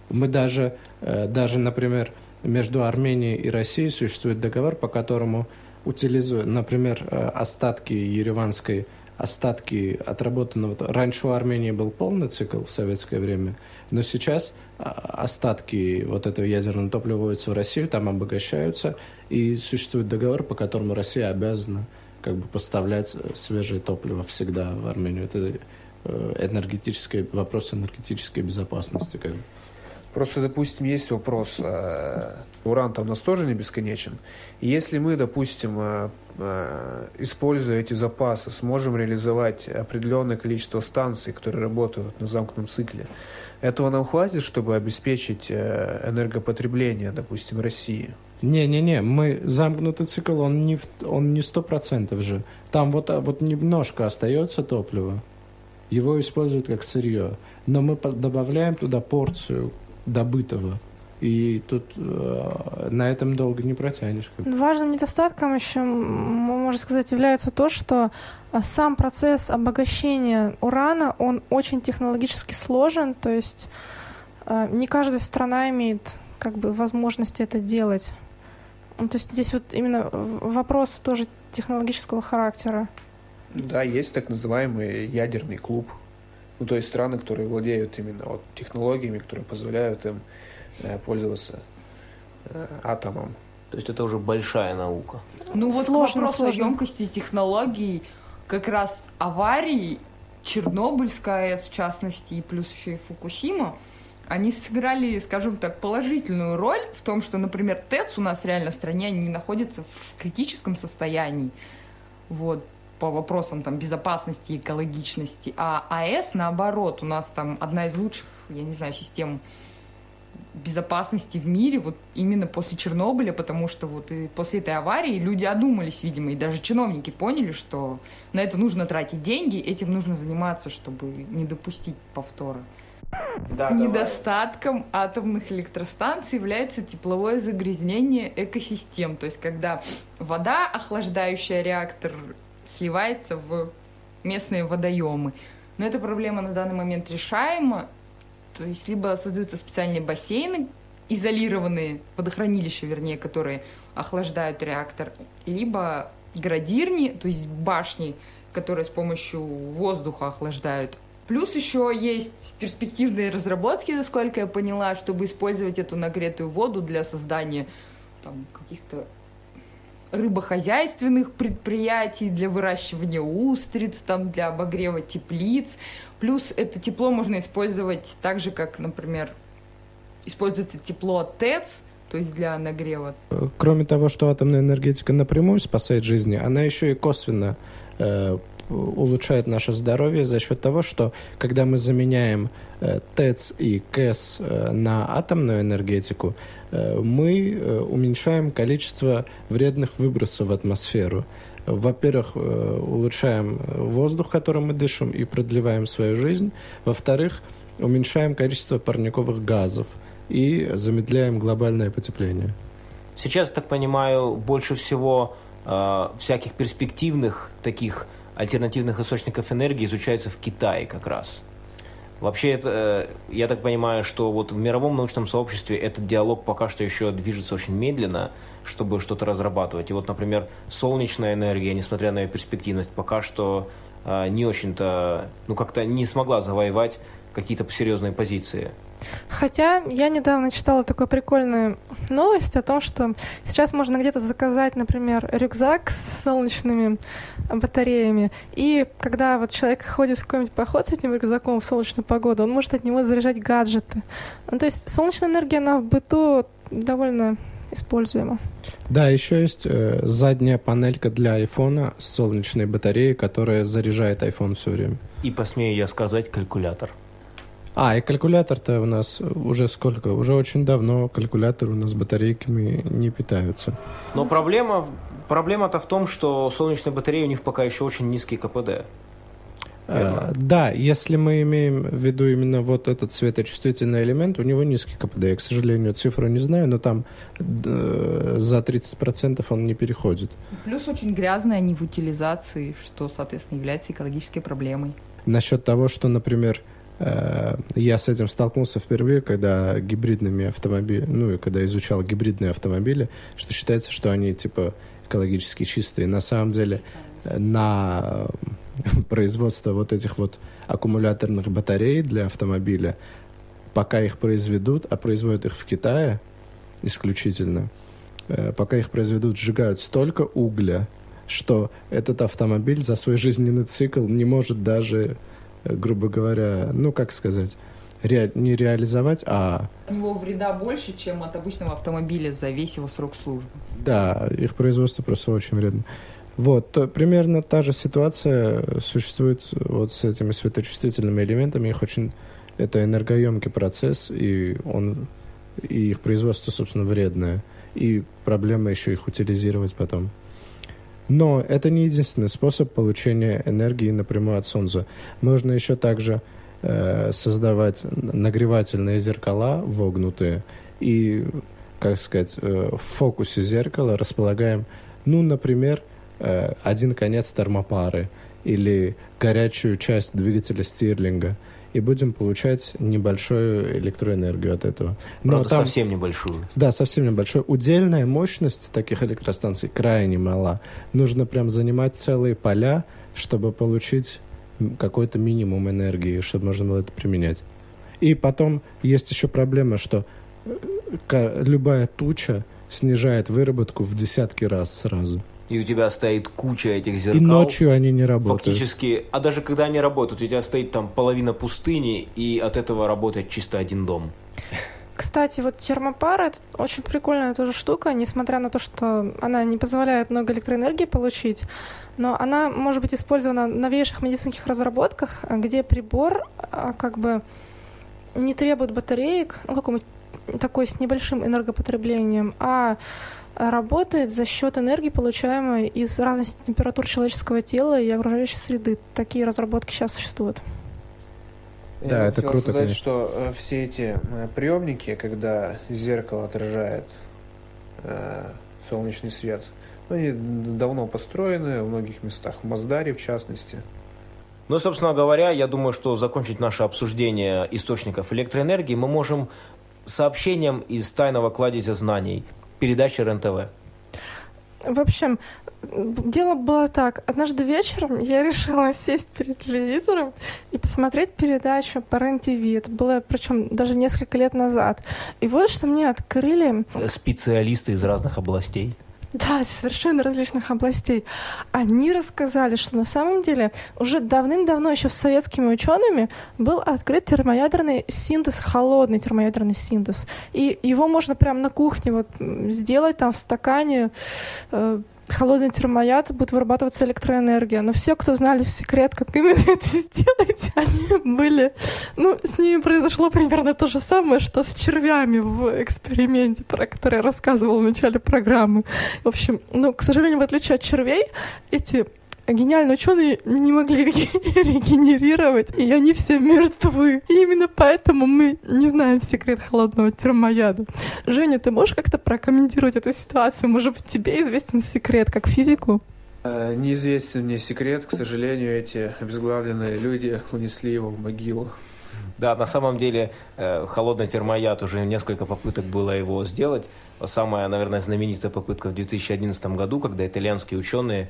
Мы даже, э, даже, например, между Арменией и Россией существует договор, по которому утилизуют, например, э, остатки ереванской остатки отработанного. Раньше у Армении был полный цикл в советское время, но сейчас а, остатки вот этого ядерного топлива вводятся в Россию, там обогащаются, и существует договор, по которому Россия обязана как бы поставлять свежее топливо всегда в Армению. Это э, энергетический вопрос энергетической безопасности. Как бы. Просто, допустим, есть вопрос, э, уран-то у нас тоже не бесконечен. Если мы, допустим, э, э, используя эти запасы, сможем реализовать определенное количество станций, которые работают на замкнутом цикле, этого нам хватит, чтобы обеспечить энергопотребление, допустим, России? Не-не-не, мы замкнутый цикл, он не, он не сто процентов же. Там вот, вот немножко остается топлива. Его используют как сырье. Но мы добавляем туда порцию добытого. И тут э, на этом долго не протянешь. Важным недостатком еще, можно сказать, является то, что э, сам процесс обогащения урана, он очень технологически сложен, то есть э, не каждая страна имеет как бы возможность это делать. Ну, то есть здесь вот именно вопрос тоже технологического характера. Да, есть так называемый ядерный клуб. Ну, то есть страны, которые владеют именно вот технологиями, которые позволяют им э, пользоваться э, атомом. То есть это уже большая наука. Ну вот сложно, вопрос сложно. о емкости технологий, как раз аварии, Чернобыльская АЭС в частности, и плюс еще и Фукусима, они сыграли, скажем так, положительную роль в том, что, например, ТЭЦ у нас реально в стране не находится в критическом состоянии. Вот по вопросам там, безопасности и экологичности. А АЭС, наоборот, у нас там одна из лучших, я не знаю, систем безопасности в мире вот именно после Чернобыля, потому что вот и после этой аварии люди одумались, видимо, и даже чиновники поняли, что на это нужно тратить деньги, этим нужно заниматься, чтобы не допустить повтора. Да, Недостатком давай. атомных электростанций является тепловое загрязнение экосистем. То есть, когда вода, охлаждающая реактор, сливается в местные водоемы. Но эта проблема на данный момент решаема. То есть, либо создаются специальные бассейны, изолированные водохранилища, вернее, которые охлаждают реактор, либо градирни, то есть башни, которые с помощью воздуха охлаждают Плюс еще есть перспективные разработки, насколько я поняла, чтобы использовать эту нагретую воду для создания там, каких-то рыбохозяйственных предприятий, для выращивания устриц, там, для обогрева теплиц. Плюс это тепло можно использовать так же, как, например, используется тепло от ТЭЦ, то есть для нагрева. Кроме того, что атомная энергетика напрямую спасает жизни, она еще и косвенно э, улучшает наше здоровье за счет того, что когда мы заменяем э, ТЭЦ и КЭС э, на атомную энергетику, э, мы уменьшаем количество вредных выбросов в атмосферу. Во-первых, улучшаем воздух, которым мы дышим, и продлеваем свою жизнь. Во-вторых, уменьшаем количество парниковых газов и замедляем глобальное потепление. Сейчас, так понимаю, больше всего э, всяких перспективных таких альтернативных источников энергии изучается в Китае как раз. Вообще, это, э, я так понимаю, что вот в мировом научном сообществе этот диалог пока что еще движется очень медленно, чтобы что-то разрабатывать. И вот, например, солнечная энергия, несмотря на ее перспективность, пока что э, не очень-то, ну как-то не смогла завоевать какие-то серьезные позиции. Хотя я недавно читала такую прикольную новость о том, что сейчас можно где-то заказать, например, рюкзак с солнечными батареями, и когда вот человек ходит в какой-нибудь поход с этим рюкзаком в солнечную погоду, он может от него заряжать гаджеты. Ну, то есть солнечная энергия, она в быту довольно используема. Да, еще есть э, задняя панелька для айфона с солнечной батареей, которая заряжает iPhone все время. И посмею я сказать, калькулятор. А, и калькулятор-то у нас уже сколько? Уже очень давно калькуляторы у нас батарейками не питаются. Но проблема, проблема-то в том, что солнечные батареи у них пока еще очень низкий КПД. А, да, если мы имеем в виду именно вот этот светочувствительный элемент, у него низкий КПД. Я, к сожалению, цифру не знаю, но там э, за 30% он не переходит. Плюс очень грязная они в утилизации, что, соответственно, является экологической проблемой. Насчет того, что, например, Э, я с этим столкнулся впервые, когда гибридными автомобилями, ну и когда изучал гибридные автомобили, что считается, что они типа экологически чистые. На самом деле э, на [LAUGHS] производство вот этих вот аккумуляторных батарей для автомобиля, пока их произведут, а производят их в Китае исключительно, э, пока их произведут, сжигают столько угля, что этот автомобиль за свой жизненный цикл не может даже грубо говоря, ну, как сказать, ре, не реализовать, а... У него вреда больше, чем от обычного автомобиля за весь его срок службы. Да, их производство просто очень вредно. Вот, то, примерно та же ситуация существует вот с этими светочувствительными элементами. Их очень... Это энергоемкий процесс, и он и их производство, собственно, вредное. И проблема еще их утилизировать потом. Но это не единственный способ получения энергии напрямую от Солнца. Можно еще также э, создавать нагревательные зеркала вогнутые и, как сказать, э, в фокусе зеркала располагаем, ну, например, э, один конец термопары или горячую часть двигателя стирлинга – и будем получать небольшую электроэнергию от этого. Но Правда, там, совсем небольшую. Да, совсем небольшую. Удельная мощность таких электростанций крайне мала. Нужно прям занимать целые поля, чтобы получить какой-то минимум энергии, чтобы можно было это применять. И потом есть еще проблема, что э, любая туча снижает выработку в десятки раз сразу и у тебя стоит куча этих зеркал. И ночью они не работают. Фактически, а даже когда они работают, у тебя стоит там половина пустыни, и от этого работает чисто один дом. Кстати, вот термопара это очень прикольная тоже штука, несмотря на то, что она не позволяет много электроэнергии получить, но она может быть использована в новейших медицинских разработках, где прибор а, как бы не требует батареек, ну, какой-нибудь такой с небольшим энергопотреблением, а работает за счет энергии, получаемой из разности температур человеческого тела и окружающей среды. Такие разработки сейчас существуют. Да, Я это круто, сказать, конечно. что э, все эти э, приемники, когда зеркало отражает э, солнечный свет, они давно построены в многих местах, в Маздаре в частности. Ну, собственно говоря, я думаю, что закончить наше обсуждение источников электроэнергии мы можем сообщением из тайного кладезя знаний передачи РЕН-ТВ. В общем, дело было так. Однажды вечером я решила [LAUGHS] сесть перед телевизором и посмотреть передачу по РЕН-ТВ. Это было, причем, даже несколько лет назад. И вот что мне открыли... Специалисты из разных областей. Да, совершенно различных областей. Они рассказали, что на самом деле уже давным-давно, еще с советскими учеными, был открыт термоядерный синтез, холодный термоядерный синтез. И его можно прямо на кухне вот сделать там в стакане, э, холодный термояд будет вырабатываться электроэнергия. Но все, кто знали секрет, как именно [LAUGHS] это сделать, [LAUGHS] они были... Ну, с ними произошло примерно то же самое, что с червями в эксперименте, про который я рассказывала в начале программы. В общем, ну, к сожалению, в отличие от червей, эти гениальные ученые не могли [LAUGHS] регенерировать, и они все мертвы. И именно поэтому мы не знаем секрет холодного термояда. Женя, ты можешь как-то прокомментировать эту ситуацию? Может быть, тебе известен секрет как физику? Э, неизвестен мне секрет, к сожалению, эти обезглавленные люди унесли его в могилу. Да, на самом деле э, холодный термояд уже несколько попыток было его сделать. Самая, наверное, знаменитая попытка в 2011 году, когда итальянские ученые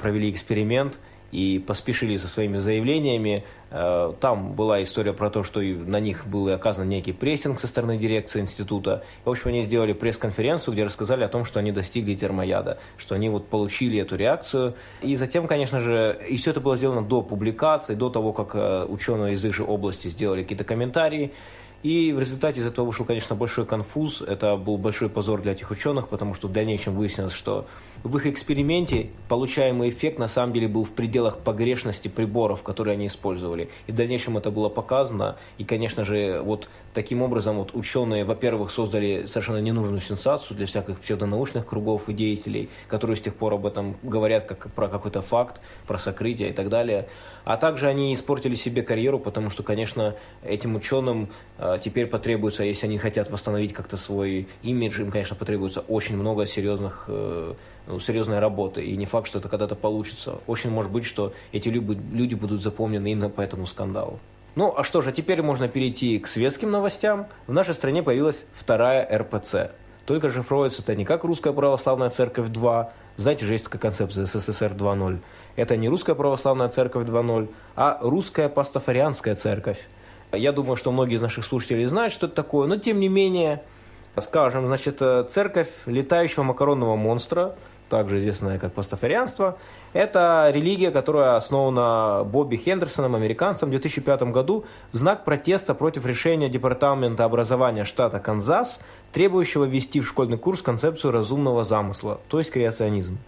провели эксперимент и поспешили со своими заявлениями. Э, там была история про то, что на них был оказан некий прессинг со стороны дирекции института. В общем, они сделали пресс-конференцию, где рассказали о том, что они достигли термояда, что они вот получили эту реакцию. И затем, конечно же, и все это было сделано до публикации, до того, как э, ученые из их же области сделали какие-то комментарии. И в результате из этого вышел, конечно, большой конфуз. Это был большой позор для этих ученых, потому что в дальнейшем выяснилось, что в их эксперименте получаемый эффект на самом деле был в пределах погрешности приборов, которые они использовали. И в дальнейшем это было показано. И, конечно же, вот таким образом вот ученые, во-первых, создали совершенно ненужную сенсацию для всяких псевдонаучных кругов и деятелей, которые с тех пор об этом говорят как про какой-то факт, про сокрытие и так далее. А также они испортили себе карьеру, потому что, конечно, этим ученым э, теперь потребуется, если они хотят восстановить как-то свой имидж, им, конечно, потребуется очень много серьезных, э, ну, серьезной работы. И не факт, что это когда-то получится. Очень может быть, что эти люди будут запомнены именно по этому скандалу. Ну, а что же, теперь можно перейти к светским новостям. В нашей стране появилась вторая РПЦ. Только шифруется это не как Русская Православная Церковь 2, знаете же, есть такая концепция СССР 2.0. Это не Русская Православная Церковь 2.0, а Русская Пастафарианская Церковь. Я думаю, что многие из наших слушателей знают, что это такое, но тем не менее, скажем, значит, церковь летающего макаронного монстра, также известное как пастафарианство, это религия, которая основана Бобби Хендерсоном, американцем, в 2005 году в знак протеста против решения Департамента образования штата Канзас, требующего ввести в школьный курс концепцию разумного замысла, то есть креационизм.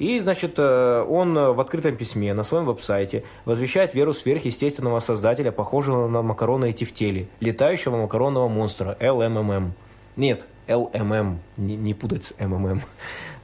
И, значит, э, он в открытом письме на своем веб-сайте возвещает веру сверхъестественного создателя, похожего на макарона и тефтели, летающего макаронного монстра, LMMM. Нет, LMM, не, не путать с. [LAUGHS]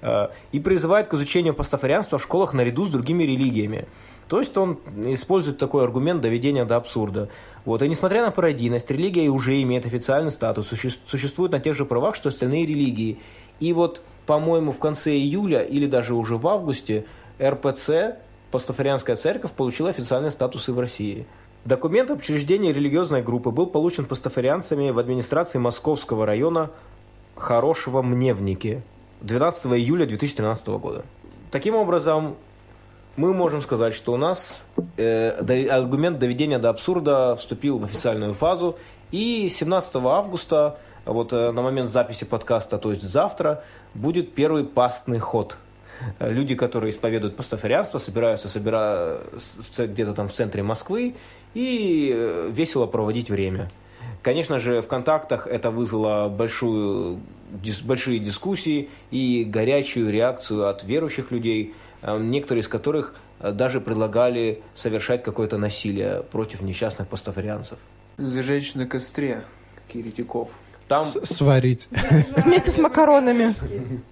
Э, и призывает к изучению пастафарианства в школах наряду с другими религиями. То есть он использует такой аргумент доведения до абсурда. Вот. И несмотря на пародийность, религия уже имеет официальный статус, существует на тех же правах, что остальные религии. И вот, по-моему, в конце июля или даже уже в августе РПЦ, Пастафарианская церковь, получила официальный статус и в России. Документ об религиозной группы был получен пастафарианцами в администрации Московского района Хорошего Мневники 12 июля 2013 года. Таким образом, мы можем сказать, что у нас э, аргумент доведения до абсурда вступил в официальную фазу, и 17 августа, вот э, на момент записи подкаста, то есть завтра, будет первый пастный ход. Люди, которые исповедуют пастафарианство, собираются собира... где-то там в центре Москвы и э, весело проводить время. Конечно же, в контактах это вызвало большую, дис, большие дискуссии и горячую реакцию от верующих людей, э, некоторые из которых э, даже предлагали совершать какое-то насилие против несчастных пастафарианцев. Зажечь на костре, еретиков. Там... сварить. [LAUGHS] Вместе с макаронами.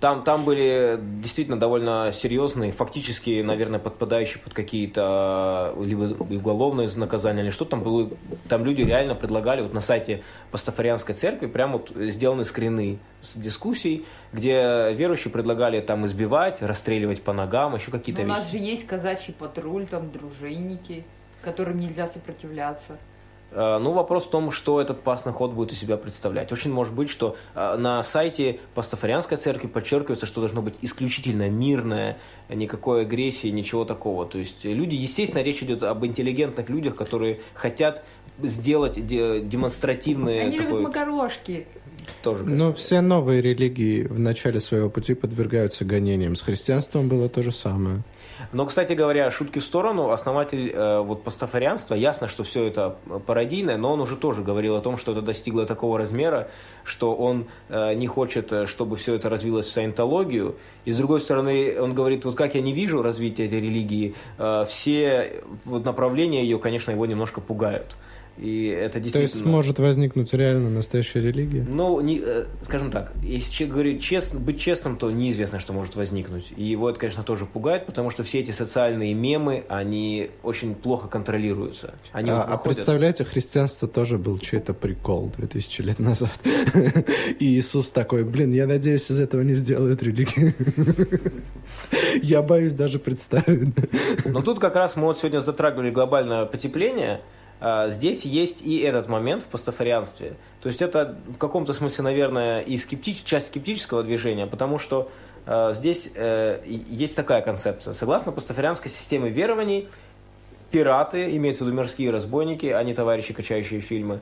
Там, там были действительно довольно серьезные, фактически, наверное, подпадающие под какие-то либо уголовные наказания, или что там было. Там люди реально предлагали, вот на сайте Пастафарианской церкви, прямо вот сделаны скрины с дискуссий, где верующие предлагали там избивать, расстреливать по ногам, еще какие-то вещи. У нас же есть казачий патруль, там дружинники, которым нельзя сопротивляться. Э, ну, вопрос в том, что этот пасный ход будет из себя представлять. Очень может быть, что э, на сайте Пастафарианской церкви подчеркивается, что должно быть исключительно мирное, никакой агрессии, ничего такого. То есть люди, естественно, речь идет об интеллигентных людях, которые хотят сделать демонстративные... Они такой... любят макарошки. Тоже Но все новые религии в начале своего пути подвергаются гонениям. С христианством было то же самое. Но, кстати говоря, шутки в сторону, основатель э, вот пастафарианства, ясно, что все это пародийное, но он уже тоже говорил о том, что это достигло такого размера, что он э, не хочет, э, чтобы все это развилось в саентологию. И с другой стороны, он говорит, вот как я не вижу развития этой религии, э, все вот направления ее, конечно, его немножко пугают. И это действительно... То есть может возникнуть реально настоящая религия? Ну, не, э, скажем так, если говорить честно, быть честным, то неизвестно, что может возникнуть. И его это, конечно, тоже пугает, потому что все эти социальные мемы, они очень плохо контролируются. Они а, а представляете, христианство тоже был чей-то прикол 2000 лет назад. И Иисус такой, блин, я надеюсь, из этого не сделают религию. Я боюсь даже представить. Но тут как раз мы вот сегодня затрагивали глобальное потепление, здесь есть и этот момент в пастафарианстве. То есть это в каком-то смысле, наверное, и скептич, часть скептического движения, потому что э, здесь э, есть такая концепция. Согласно пастафарианской системе верований, пираты, имеются в виду мирские разбойники, а не товарищи, качающие фильмы,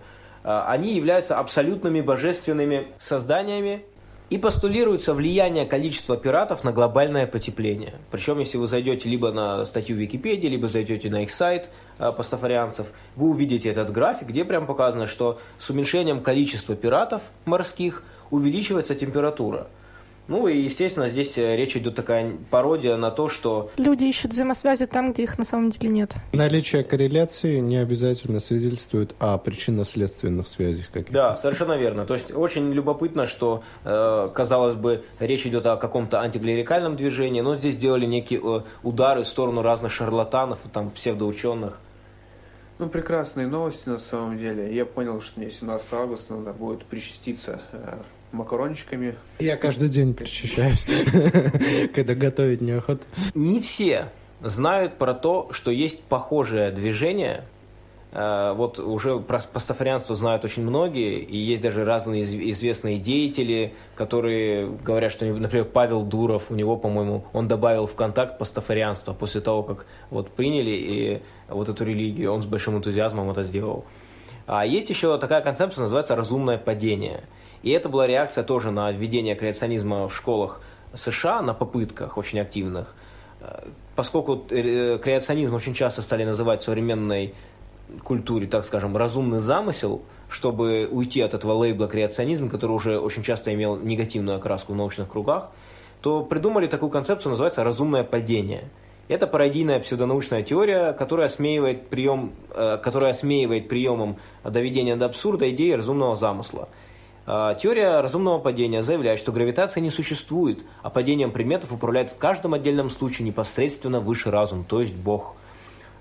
э, они являются абсолютными божественными созданиями, и постулируется влияние количества пиратов на глобальное потепление. Причем, если вы зайдете либо на статью в Википедии, либо зайдете на их сайт э, пастафарианцев, вы увидите этот график, где прям показано, что с уменьшением количества пиратов морских увеличивается температура. Ну и, естественно, здесь э, речь идет такая пародия на то, что... Люди ищут взаимосвязи там, где их на самом деле нет. Наличие корреляции не обязательно свидетельствует о причинно-следственных связях каких-то. Да, совершенно верно. То есть очень любопытно, что, э, казалось бы, речь идет о каком-то антиклерикальном движении, но здесь сделали некие э, удары в сторону разных шарлатанов, там, псевдоученых. Ну, прекрасные новости на самом деле. Я понял, что мне 17 августа надо будет причаститься макарончиками. Я каждый день причащаюсь, [LAUGHS] когда готовить неохота. Не все знают про то, что есть похожее движение. Э, вот уже про пастафарианство знают очень многие, и есть даже разные известные деятели, которые говорят, что, например, Павел Дуров, у него, по-моему, он добавил в контакт пастафарианство после того, как вот приняли и вот эту религию, он с большим энтузиазмом это сделал. А есть еще такая концепция, называется разумное падение – и это была реакция тоже на введение креационизма в школах США на попытках очень активных, э, поскольку э, креационизм очень часто стали называть современной культуре, так скажем, разумный замысел, чтобы уйти от этого лейбла креационизм, который уже очень часто имел негативную окраску в научных кругах, то придумали такую концепцию, называется разумное падение. Это пародийная псевдонаучная теория, которая осмеивает, прием, э, которая осмеивает приемом доведения до абсурда идеи разумного замысла. Э, теория разумного падения заявляет, что гравитация не существует, а падением предметов управляет в каждом отдельном случае непосредственно высший разум, то есть Бог.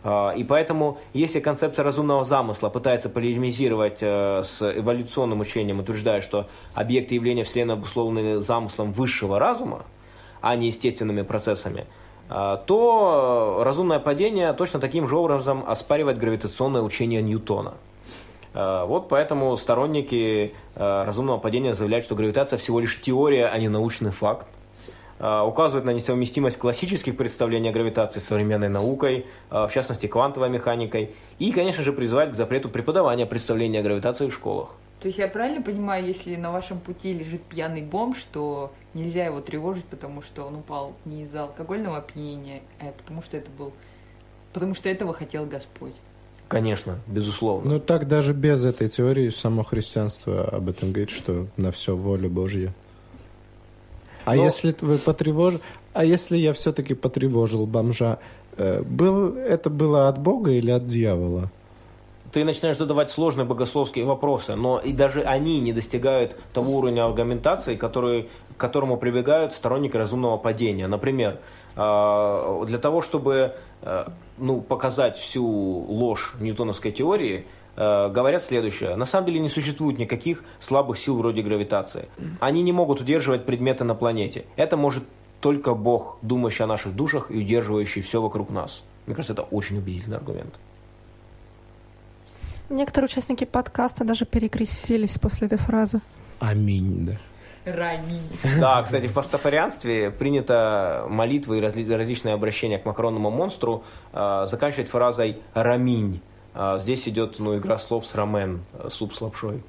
Э, и поэтому, если концепция разумного замысла пытается полемизировать с эволюционным учением, утверждая, что объекты явления Вселенной обусловлены замыслом высшего разума, а не естественными процессами, а, то разумное падение точно таким же образом оспаривает гравитационное учение Ньютона. А, вот поэтому сторонники а, разумного падения заявляют, что гравитация всего лишь теория, а не научный факт. Указывают на несовместимость классических представлений о гравитации с современной наукой, в частности квантовой механикой, и, конечно же, призывают к запрету преподавания представления о гравитации в школах. То есть я правильно понимаю, если на вашем пути лежит пьяный бомж, что нельзя его тревожить, потому что он упал не из-за алкогольного опьянения, а потому что это был, потому что этого хотел Господь. Конечно, безусловно. Ну так даже без этой теории само христианство об этом говорит, что на все воля Божья. А Но... если вы потревожили, а если я все-таки потревожил бомжа, э, был, это было от Бога или от дьявола? ты начинаешь задавать сложные богословские вопросы, но и даже они не достигают того уровня аргументации, который, к которому прибегают сторонники разумного падения. Например, для того, чтобы а, ну, показать всю ложь ньютоновской теории, а, говорят следующее. На самом деле не существует никаких слабых сил вроде гравитации. Они не могут удерживать предметы на планете. Это может только Бог, думающий о наших душах и удерживающий все вокруг нас. Мне кажется, это очень убедительный аргумент. Некоторые участники подкаста даже перекрестились после этой фразы. Аминь, да. Раминь. Да, кстати, в пастафарианстве принято молитвы и разли- различные обращения к макаронному монстру э, заканчивать фразой «раминь». Э, здесь идет ну, игра слов с рамен, э, суп с лапшой.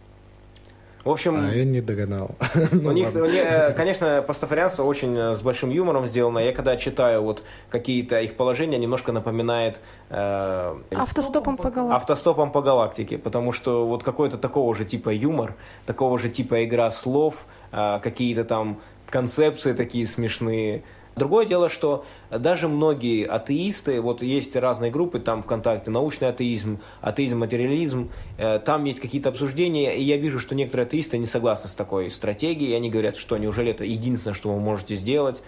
В общем... А я не догадал. [LAUGHS] Ну у них, у них, э, конечно, пастафарианство очень э, с большим юмором сделано. Я когда читаю вот какие-то их положения, немножко напоминает... Э, автостопом по галактике. Автостопом по галактике, потому что вот какой-то такого же типа юмор, такого же типа игра слов, какие-то там концепции такие смешные, Другое дело, что даже многие атеисты, вот есть разные группы там ВКонтакте, научный атеизм, атеизм-материализм, э, там есть какие-то обсуждения, и я вижу, что некоторые атеисты не согласны с такой стратегией, они говорят, что неужели это единственное, что вы можете сделать.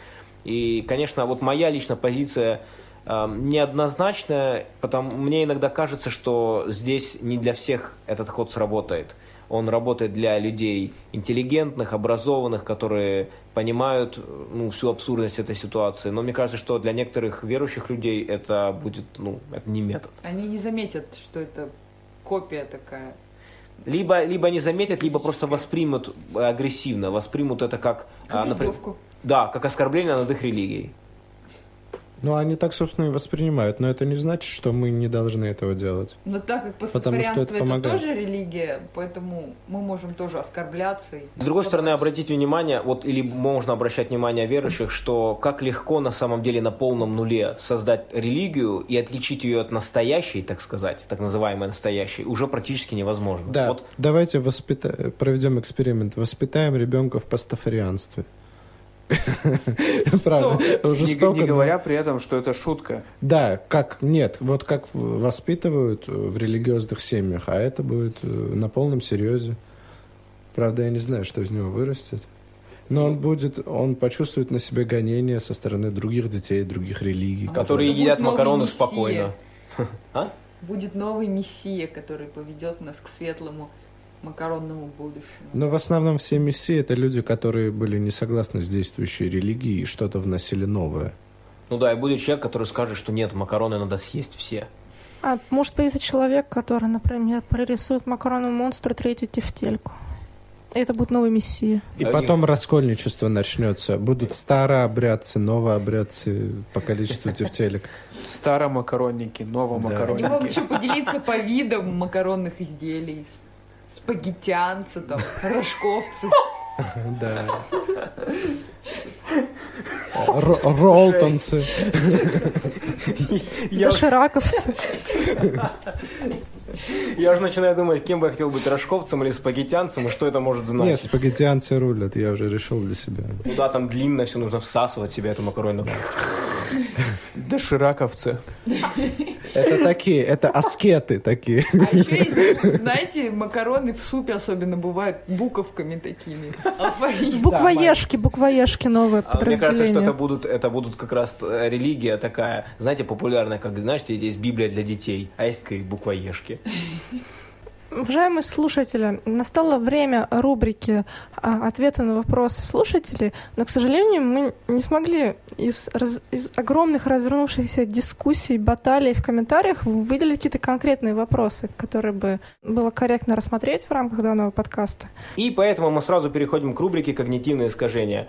И, конечно, вот моя личная позиция э, неоднозначная, потому мне иногда кажется, что здесь не для всех этот ход сработает он работает для людей интеллигентных, образованных, которые понимают ну, всю абсурдность этой ситуации. Но мне кажется, что для некоторых верующих людей это будет, ну, это не метод. Они не заметят, что это копия такая. Либо, либо не заметят, либо просто воспримут агрессивно, воспримут это как, как например, да, как оскорбление над их религией. Ну, они так, собственно, и воспринимают, но это не значит, что мы не должны этого делать. Но так как пастафарианство это, это тоже религия, поэтому мы можем тоже оскорбляться. И... С другой стороны, обратите внимание, вот или можно обращать внимание верующих, что как легко на самом деле на полном нуле создать религию и отличить ее от настоящей, так сказать, так называемой настоящей, уже практически невозможно. Да, вот. давайте воспита... проведем эксперимент, воспитаем ребенка в пастафарианстве. Правда, жестоко. Не говоря при этом, что это шутка. Да, как, нет, вот как воспитывают в религиозных семьях, а это будет э, на полном серьезе. Правда, я не знаю, что из него вырастет. Но он будет, он почувствует на себе гонения со стороны других детей, других религий. А которые едят макароны спокойно. [LAUGHS] А? Будет новый мессия, который поведет нас к светлому макаронному будущему. Но в основном все мессии это люди, которые были не согласны с действующей религией и что-то вносили новое. Ну да, и будет человек, который скажет, что нет, макароны надо съесть все. А может появиться человек, который, например, прорисует макаронную монстру третью тефтельку. Это будет новый мессия. И да потом нет. раскольничество начнется. Будут старообрядцы, новообрядцы по количеству тефтелек. Старомакаронники, новомакаронники. Они могут еще поделиться по видам макаронных изделий спагеттианцы, там, [LAUGHS] рожковцы. Да. [LAUGHS] Ро- Ролтонцы. [LAUGHS] Я, Дошираковцы. я уже начинаю думать, кем бы я хотел быть, рожковцем или спагеттянцем, и что это может Нет, значить. спагеттианцы рулят, я уже решил для себя. Куда там длинно все нужно всасывать в себя эту макаронину. [LAUGHS] Дошираковцы. Это такие, это аскеты такие. А еще есть, знаете, макароны в супе особенно бывают буковками такими. [LAUGHS] Алфавит. Буквоежки, буквоежки новое А мне кажется, что это будут, это будут как раз э, религия такая, знаете, популярная, как, знаете, есть Библия для детей, а есть такие буквоежки. Уважаемые слушатели, настало время рубрики а, «Ответы на вопросы слушателей», но, к сожалению, мы не смогли из, из огромных развернувшихся дискуссий, баталий в комментариях выделить какие-то конкретные вопросы, которые бы было корректно рассмотреть в рамках данного подкаста. И поэтому мы сразу переходим к рубрике «Когнитивные искажения».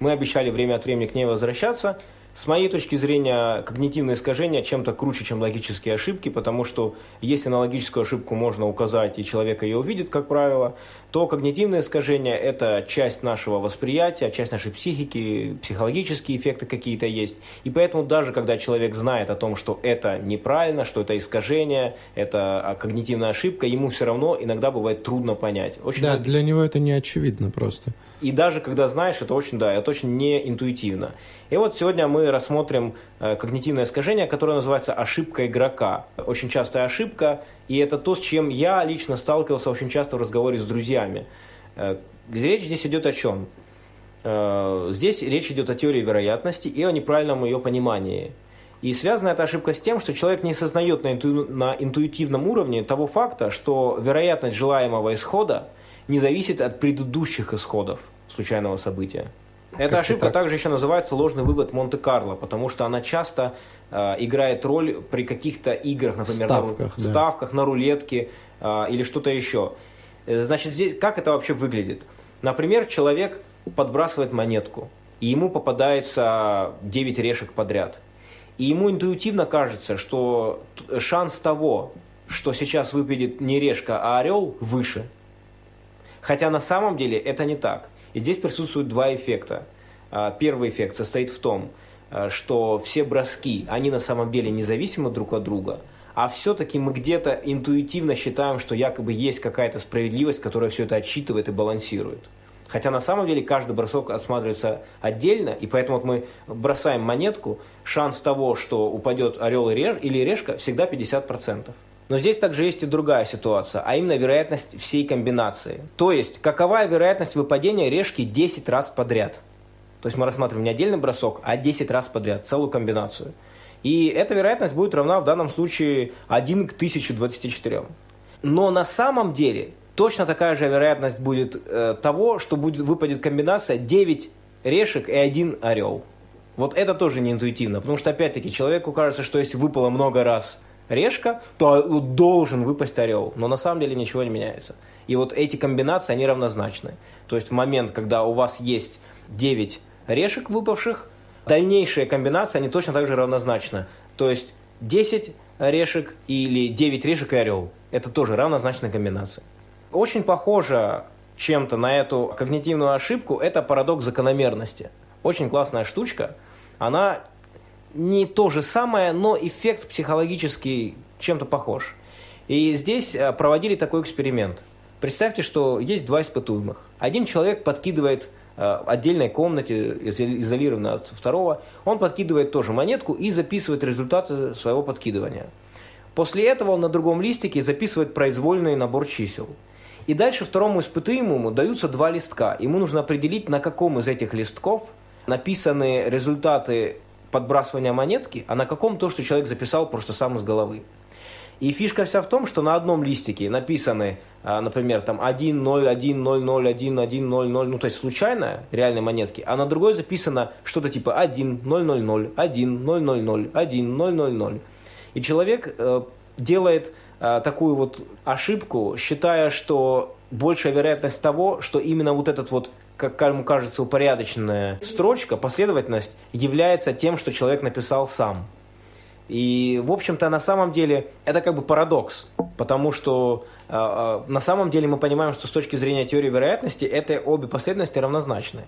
Мы обещали время от времени к ней возвращаться. С моей точки зрения, когнитивные искажения чем-то круче, чем логические ошибки, потому что если на логическую ошибку можно указать, и человек ее увидит, как правило, то когнитивные искажения – это часть нашего восприятия, часть нашей психики, психологические эффекты какие-то есть. И поэтому даже когда человек знает о том, что это неправильно, что это искажение, это когнитивная ошибка, ему все равно иногда бывает трудно понять. Очень Да, для него это не очевидно просто. и даже когда знаешь, это очень, да, это очень не интуитивно. И вот сегодня мы рассмотрим э, когнитивное искажение, которое называется ошибка игрока. Очень частая ошибка, и это то, с чем я лично сталкивался очень часто в разговоре с друзьями. Э, речь здесь идет о чем? Э, здесь речь идет о теории вероятности и о неправильном ее понимании. И связана эта ошибка с тем, что человек не осознает на, инту- на интуитивном уровне того факта, что вероятность желаемого исхода не зависит от предыдущих исходов случайного события. Эта Как-то ошибка так. также еще называется ложный вывод Монте-Карло, потому что она часто играет роль при каких-то играх, например, на Ставках, да. ставках, на рулетке э, или что-то еще. Э, Значит, здесь как это вообще выглядит? Например, человек подбрасывает монетку, и ему попадается 9 решек подряд. И ему интуитивно кажется, что шанс того, что сейчас выпадет не решка, а орел, выше. Хотя на самом деле это не так. И здесь присутствуют два эффекта. Первый эффект состоит в том, что все броски, они на самом деле независимы друг от друга, а все-таки мы где-то интуитивно считаем, что якобы есть какая-то справедливость, которая все это отсчитывает и балансирует. Хотя на самом деле каждый бросок осматривается отдельно, и поэтому вот мы бросаем монетку, шанс того, что упадет орел или решка, всегда 50%. Но здесь также есть и другая ситуация, а именно вероятность всей комбинации. То есть, какова вероятность выпадения решки 10 раз подряд? То есть мы рассматриваем не отдельный бросок, а 10 раз подряд, целую комбинацию. И эта вероятность будет равна в данном случае 1 к 1024. Но на самом деле точно такая же вероятность будет э, того, что будет, выпадет комбинация 9 решек и 1 орел. Вот это тоже не интуитивно, потому что опять-таки человеку кажется, что если выпало много раз решка, то должен выпасть орел. Но на самом деле ничего не меняется. И вот эти комбинации, они равнозначны. То есть в момент, когда у вас есть 9 решек выпавших, дальнейшие комбинации, они точно так же равнозначны. То есть 10 решек или 9 решек и орел. Это тоже равнозначная комбинация. Очень похоже чем-то на эту когнитивную ошибку, это парадокс закономерности. Очень классная штучка. Она не то же самое, но эффект психологический чем-то похож. И здесь э, проводили такой эксперимент. Представьте, что есть два испытуемых. Один человек подкидывает э, отдельной комнате, изо- изолированно от второго, он подкидывает тоже монетку и записывает результаты своего подкидывания. После этого он на другом листике записывает произвольный набор чисел. И дальше второму испытуемому даются два листка. Ему нужно определить, на каком из этих листков написаны результаты подбрасывания монетки, а на каком то, что человек записал просто сам из головы. И фишка вся в том, что на одном листике написаны, например, там 1, 0, 1, 0, 0, 1, 1, 0, 0, ну то есть случайно, реальные монетки, а на другой записано что-то типа 1, 0, 0, 0, 1, 0, 0, 0, 1, 0, 0, 0. И человек э, делает э, такую вот ошибку, считая, что большая вероятность того, что именно вот этот вот, как ему кажется, упорядоченная строчка, последовательность, является тем, что человек написал сам. И, в общем-то, на самом деле это как бы парадокс, потому что на самом деле мы понимаем, что с точки зрения теории вероятности это обе последовательности равнозначны.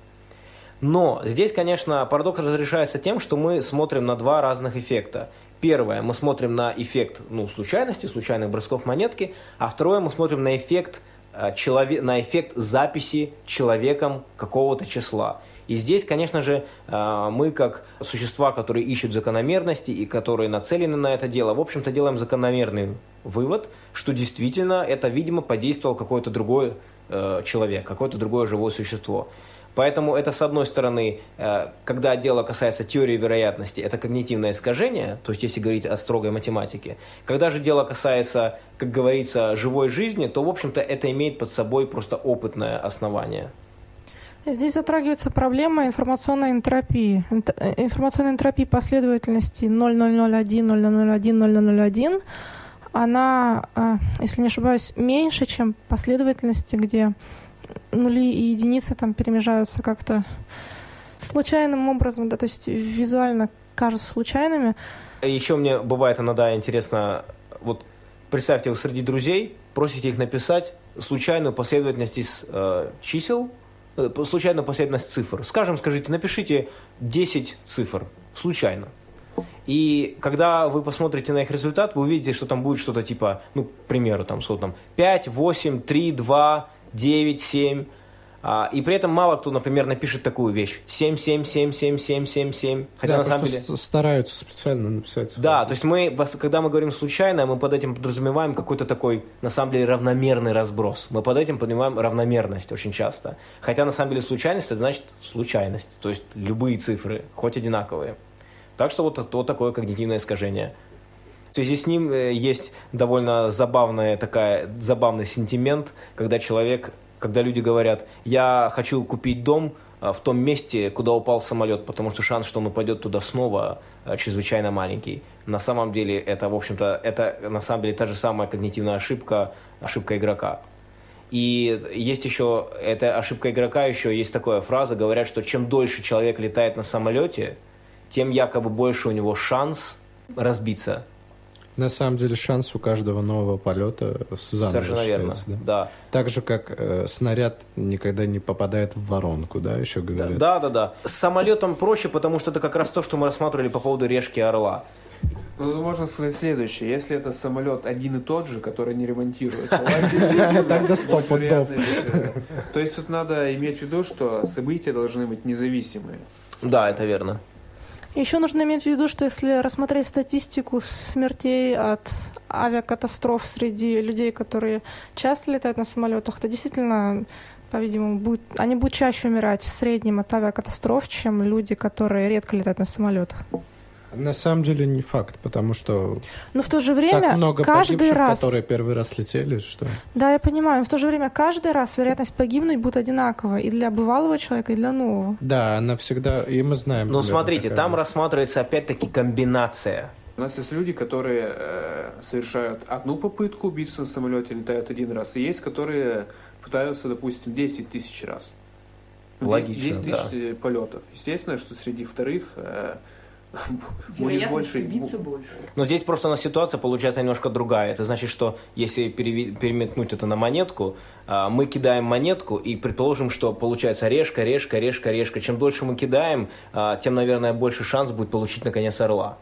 Но здесь, конечно, парадокс разрешается тем, что мы смотрим на два разных эффекта. Первое, мы смотрим на эффект ну, случайности, случайных бросков монетки, а второе, мы смотрим на эффект, э, человек, на эффект записи человеком какого-то числа. И здесь, конечно же, э, мы как существа, которые ищут закономерности и которые нацелены на это дело, в общем-то делаем закономерный вывод, что действительно это, видимо, подействовал какой-то другой э, человек, какое-то другое живое существо. Поэтому это, с одной стороны, э, когда дело касается теории вероятности, это когнитивное искажение, то есть если говорить о строгой математике. Когда же дело касается, как говорится, живой жизни, то, в общем-то, это имеет под собой просто опытное основание. Здесь затрагивается проблема информационной энтропии. Э, информационной энтропии последовательности 0001, 0001, 0001, она, э, если не ошибаюсь, меньше, чем последовательности, где нули и единицы там перемежаются как-то случайным образом, да, то есть визуально кажутся случайными. Еще мне бывает иногда интересно, вот представьте, вы среди друзей просите их написать случайную последовательность из э, чисел, э, случайную последовательность цифр. Скажем, скажите, напишите 10 цифр, случайно. И когда вы посмотрите на их результат, вы увидите, что там будет что-то типа, ну, к примеру, там, что там, 5, 8, 3, 2, 9, 7. А, и при этом мало кто, например, напишет такую вещь. 7, 7, 7, 7, 7, 7, 7. Хотя да, на самом деле... стараются специально написать. Да, то есть мы, когда мы говорим случайно, мы под этим подразумеваем какой-то такой, на самом деле, равномерный разброс. Мы под этим подразумеваем равномерность очень часто. Хотя на самом деле случайность это значит случайность. То есть любые цифры, хоть одинаковые. Так что вот, вот такое когнитивное искажение. В связи с ним э, есть довольно забавная такая, забавный сентимент, когда человек, когда люди говорят, я хочу купить дом э, в том месте, куда упал самолет, потому что шанс, что он упадет туда снова, э, чрезвычайно маленький. На самом деле это, в общем-то, это на самом деле та же самая когнитивная ошибка, ошибка игрока. И есть еще, эта ошибка игрока еще, есть такая фраза, говорят, что чем дольше человек летает на самолете, тем якобы больше у него шанс разбиться. На самом деле шанс у каждого нового полета заново Совершенно верно, да? да. Так же, как э, снаряд никогда не попадает в воронку, да, еще говорят? Да, да, да. С самолетом проще, потому что это как раз то, что мы рассматривали по поводу решки орла. Ну, можно сказать следующее. Если это самолет один и тот же, который не ремонтируют, [LAUGHS] тогда стоп То есть тут надо иметь в виду, что события должны быть независимые. Да, это верно. Еще нужно иметь в виду, что если рассмотреть статистику смертей от авиакатастроф среди людей, которые часто летают на самолетах, то действительно, по-видимому, будет, они будут чаще умирать в среднем от авиакатастроф, чем люди, которые редко летают на самолетах. На самом деле не факт, потому что но в то же время так много каждый погибших, раз, которые первый раз летели, что. Да, я понимаю. Но в то же время каждый раз вероятность погибнуть будет одинакова и для бывалого человека, и для нового. Да, она всегда, и мы знаем. Но смотрите, такая. там рассматривается опять-таки комбинация. У нас есть люди, которые э, совершают одну попытку убийства на самолете, летают один раз, и есть, которые пытаются, допустим, 10 тысяч раз. Логично, 10 тысяч да. полетов. Естественно, что среди вторых э, будет больше. больше. Но здесь просто на ситуация получается немножко другая. Это значит, что если переметнуть это на монетку, а, мы кидаем монетку и предположим, что получается решка, решка, решка, решка. Чем дольше мы кидаем, а, тем, наверное, больше шанс будет получить наконец орла.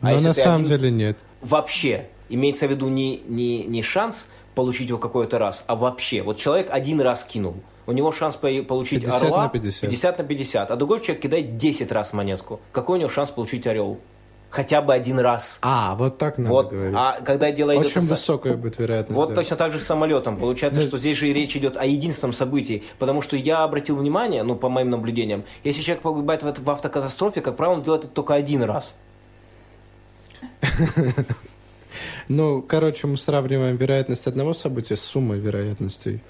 А Но на самом один... деле нет. Вообще, имеется в виду не, не, не шанс получить его какой-то раз, а вообще. Вот человек один раз кинул – у него шанс получить 50 орла на 50. 50 на 50, а другой человек кидает 10 раз монетку. Какой у него шанс получить орел? Хотя бы один раз. А, вот так надо вот. говорить. А когда дело идет... Очень о... высокая будет вероятность. Вот да. точно так же с самолетом. Получается, да. что здесь же речь идет о единственном событии. Потому что я обратил внимание, ну, по моим наблюдениям, если человек погибает в автокатастрофе, как правило, он делает это только один раз. [LAUGHS] Ну, короче, мы сравниваем вероятность одного события с суммой вероятностей.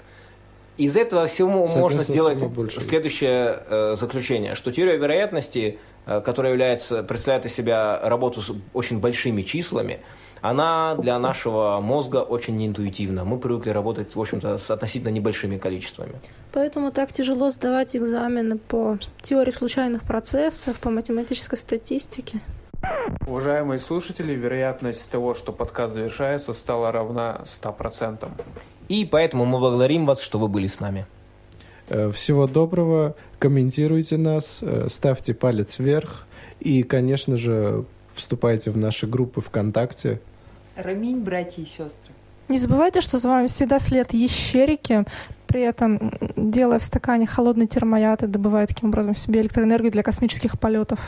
Из этого всего можно сделать следующее э, заключение, что теория вероятности, э, которая является, представляет из себя работу с очень большими числами, она для нашего мозга очень неинтуитивна. Мы привыкли работать, в общем-то, с относительно небольшими количествами. Поэтому так тяжело сдавать экзамены по теории случайных процессов, по математической статистике. Уважаемые слушатели, вероятность того, что подкаст завершается, стала равна 100%. И поэтому мы благодарим вас, что вы были с нами. Э, всего доброго, комментируйте нас, э, ставьте палец вверх и, конечно же, вступайте в наши группы ВКонтакте. Раминь, братья и сестры. Не забывайте, что за вами всегда след ящерики, при этом делая в стакане холодный термояд и добывая таким образом себе электроэнергию для космических полетов.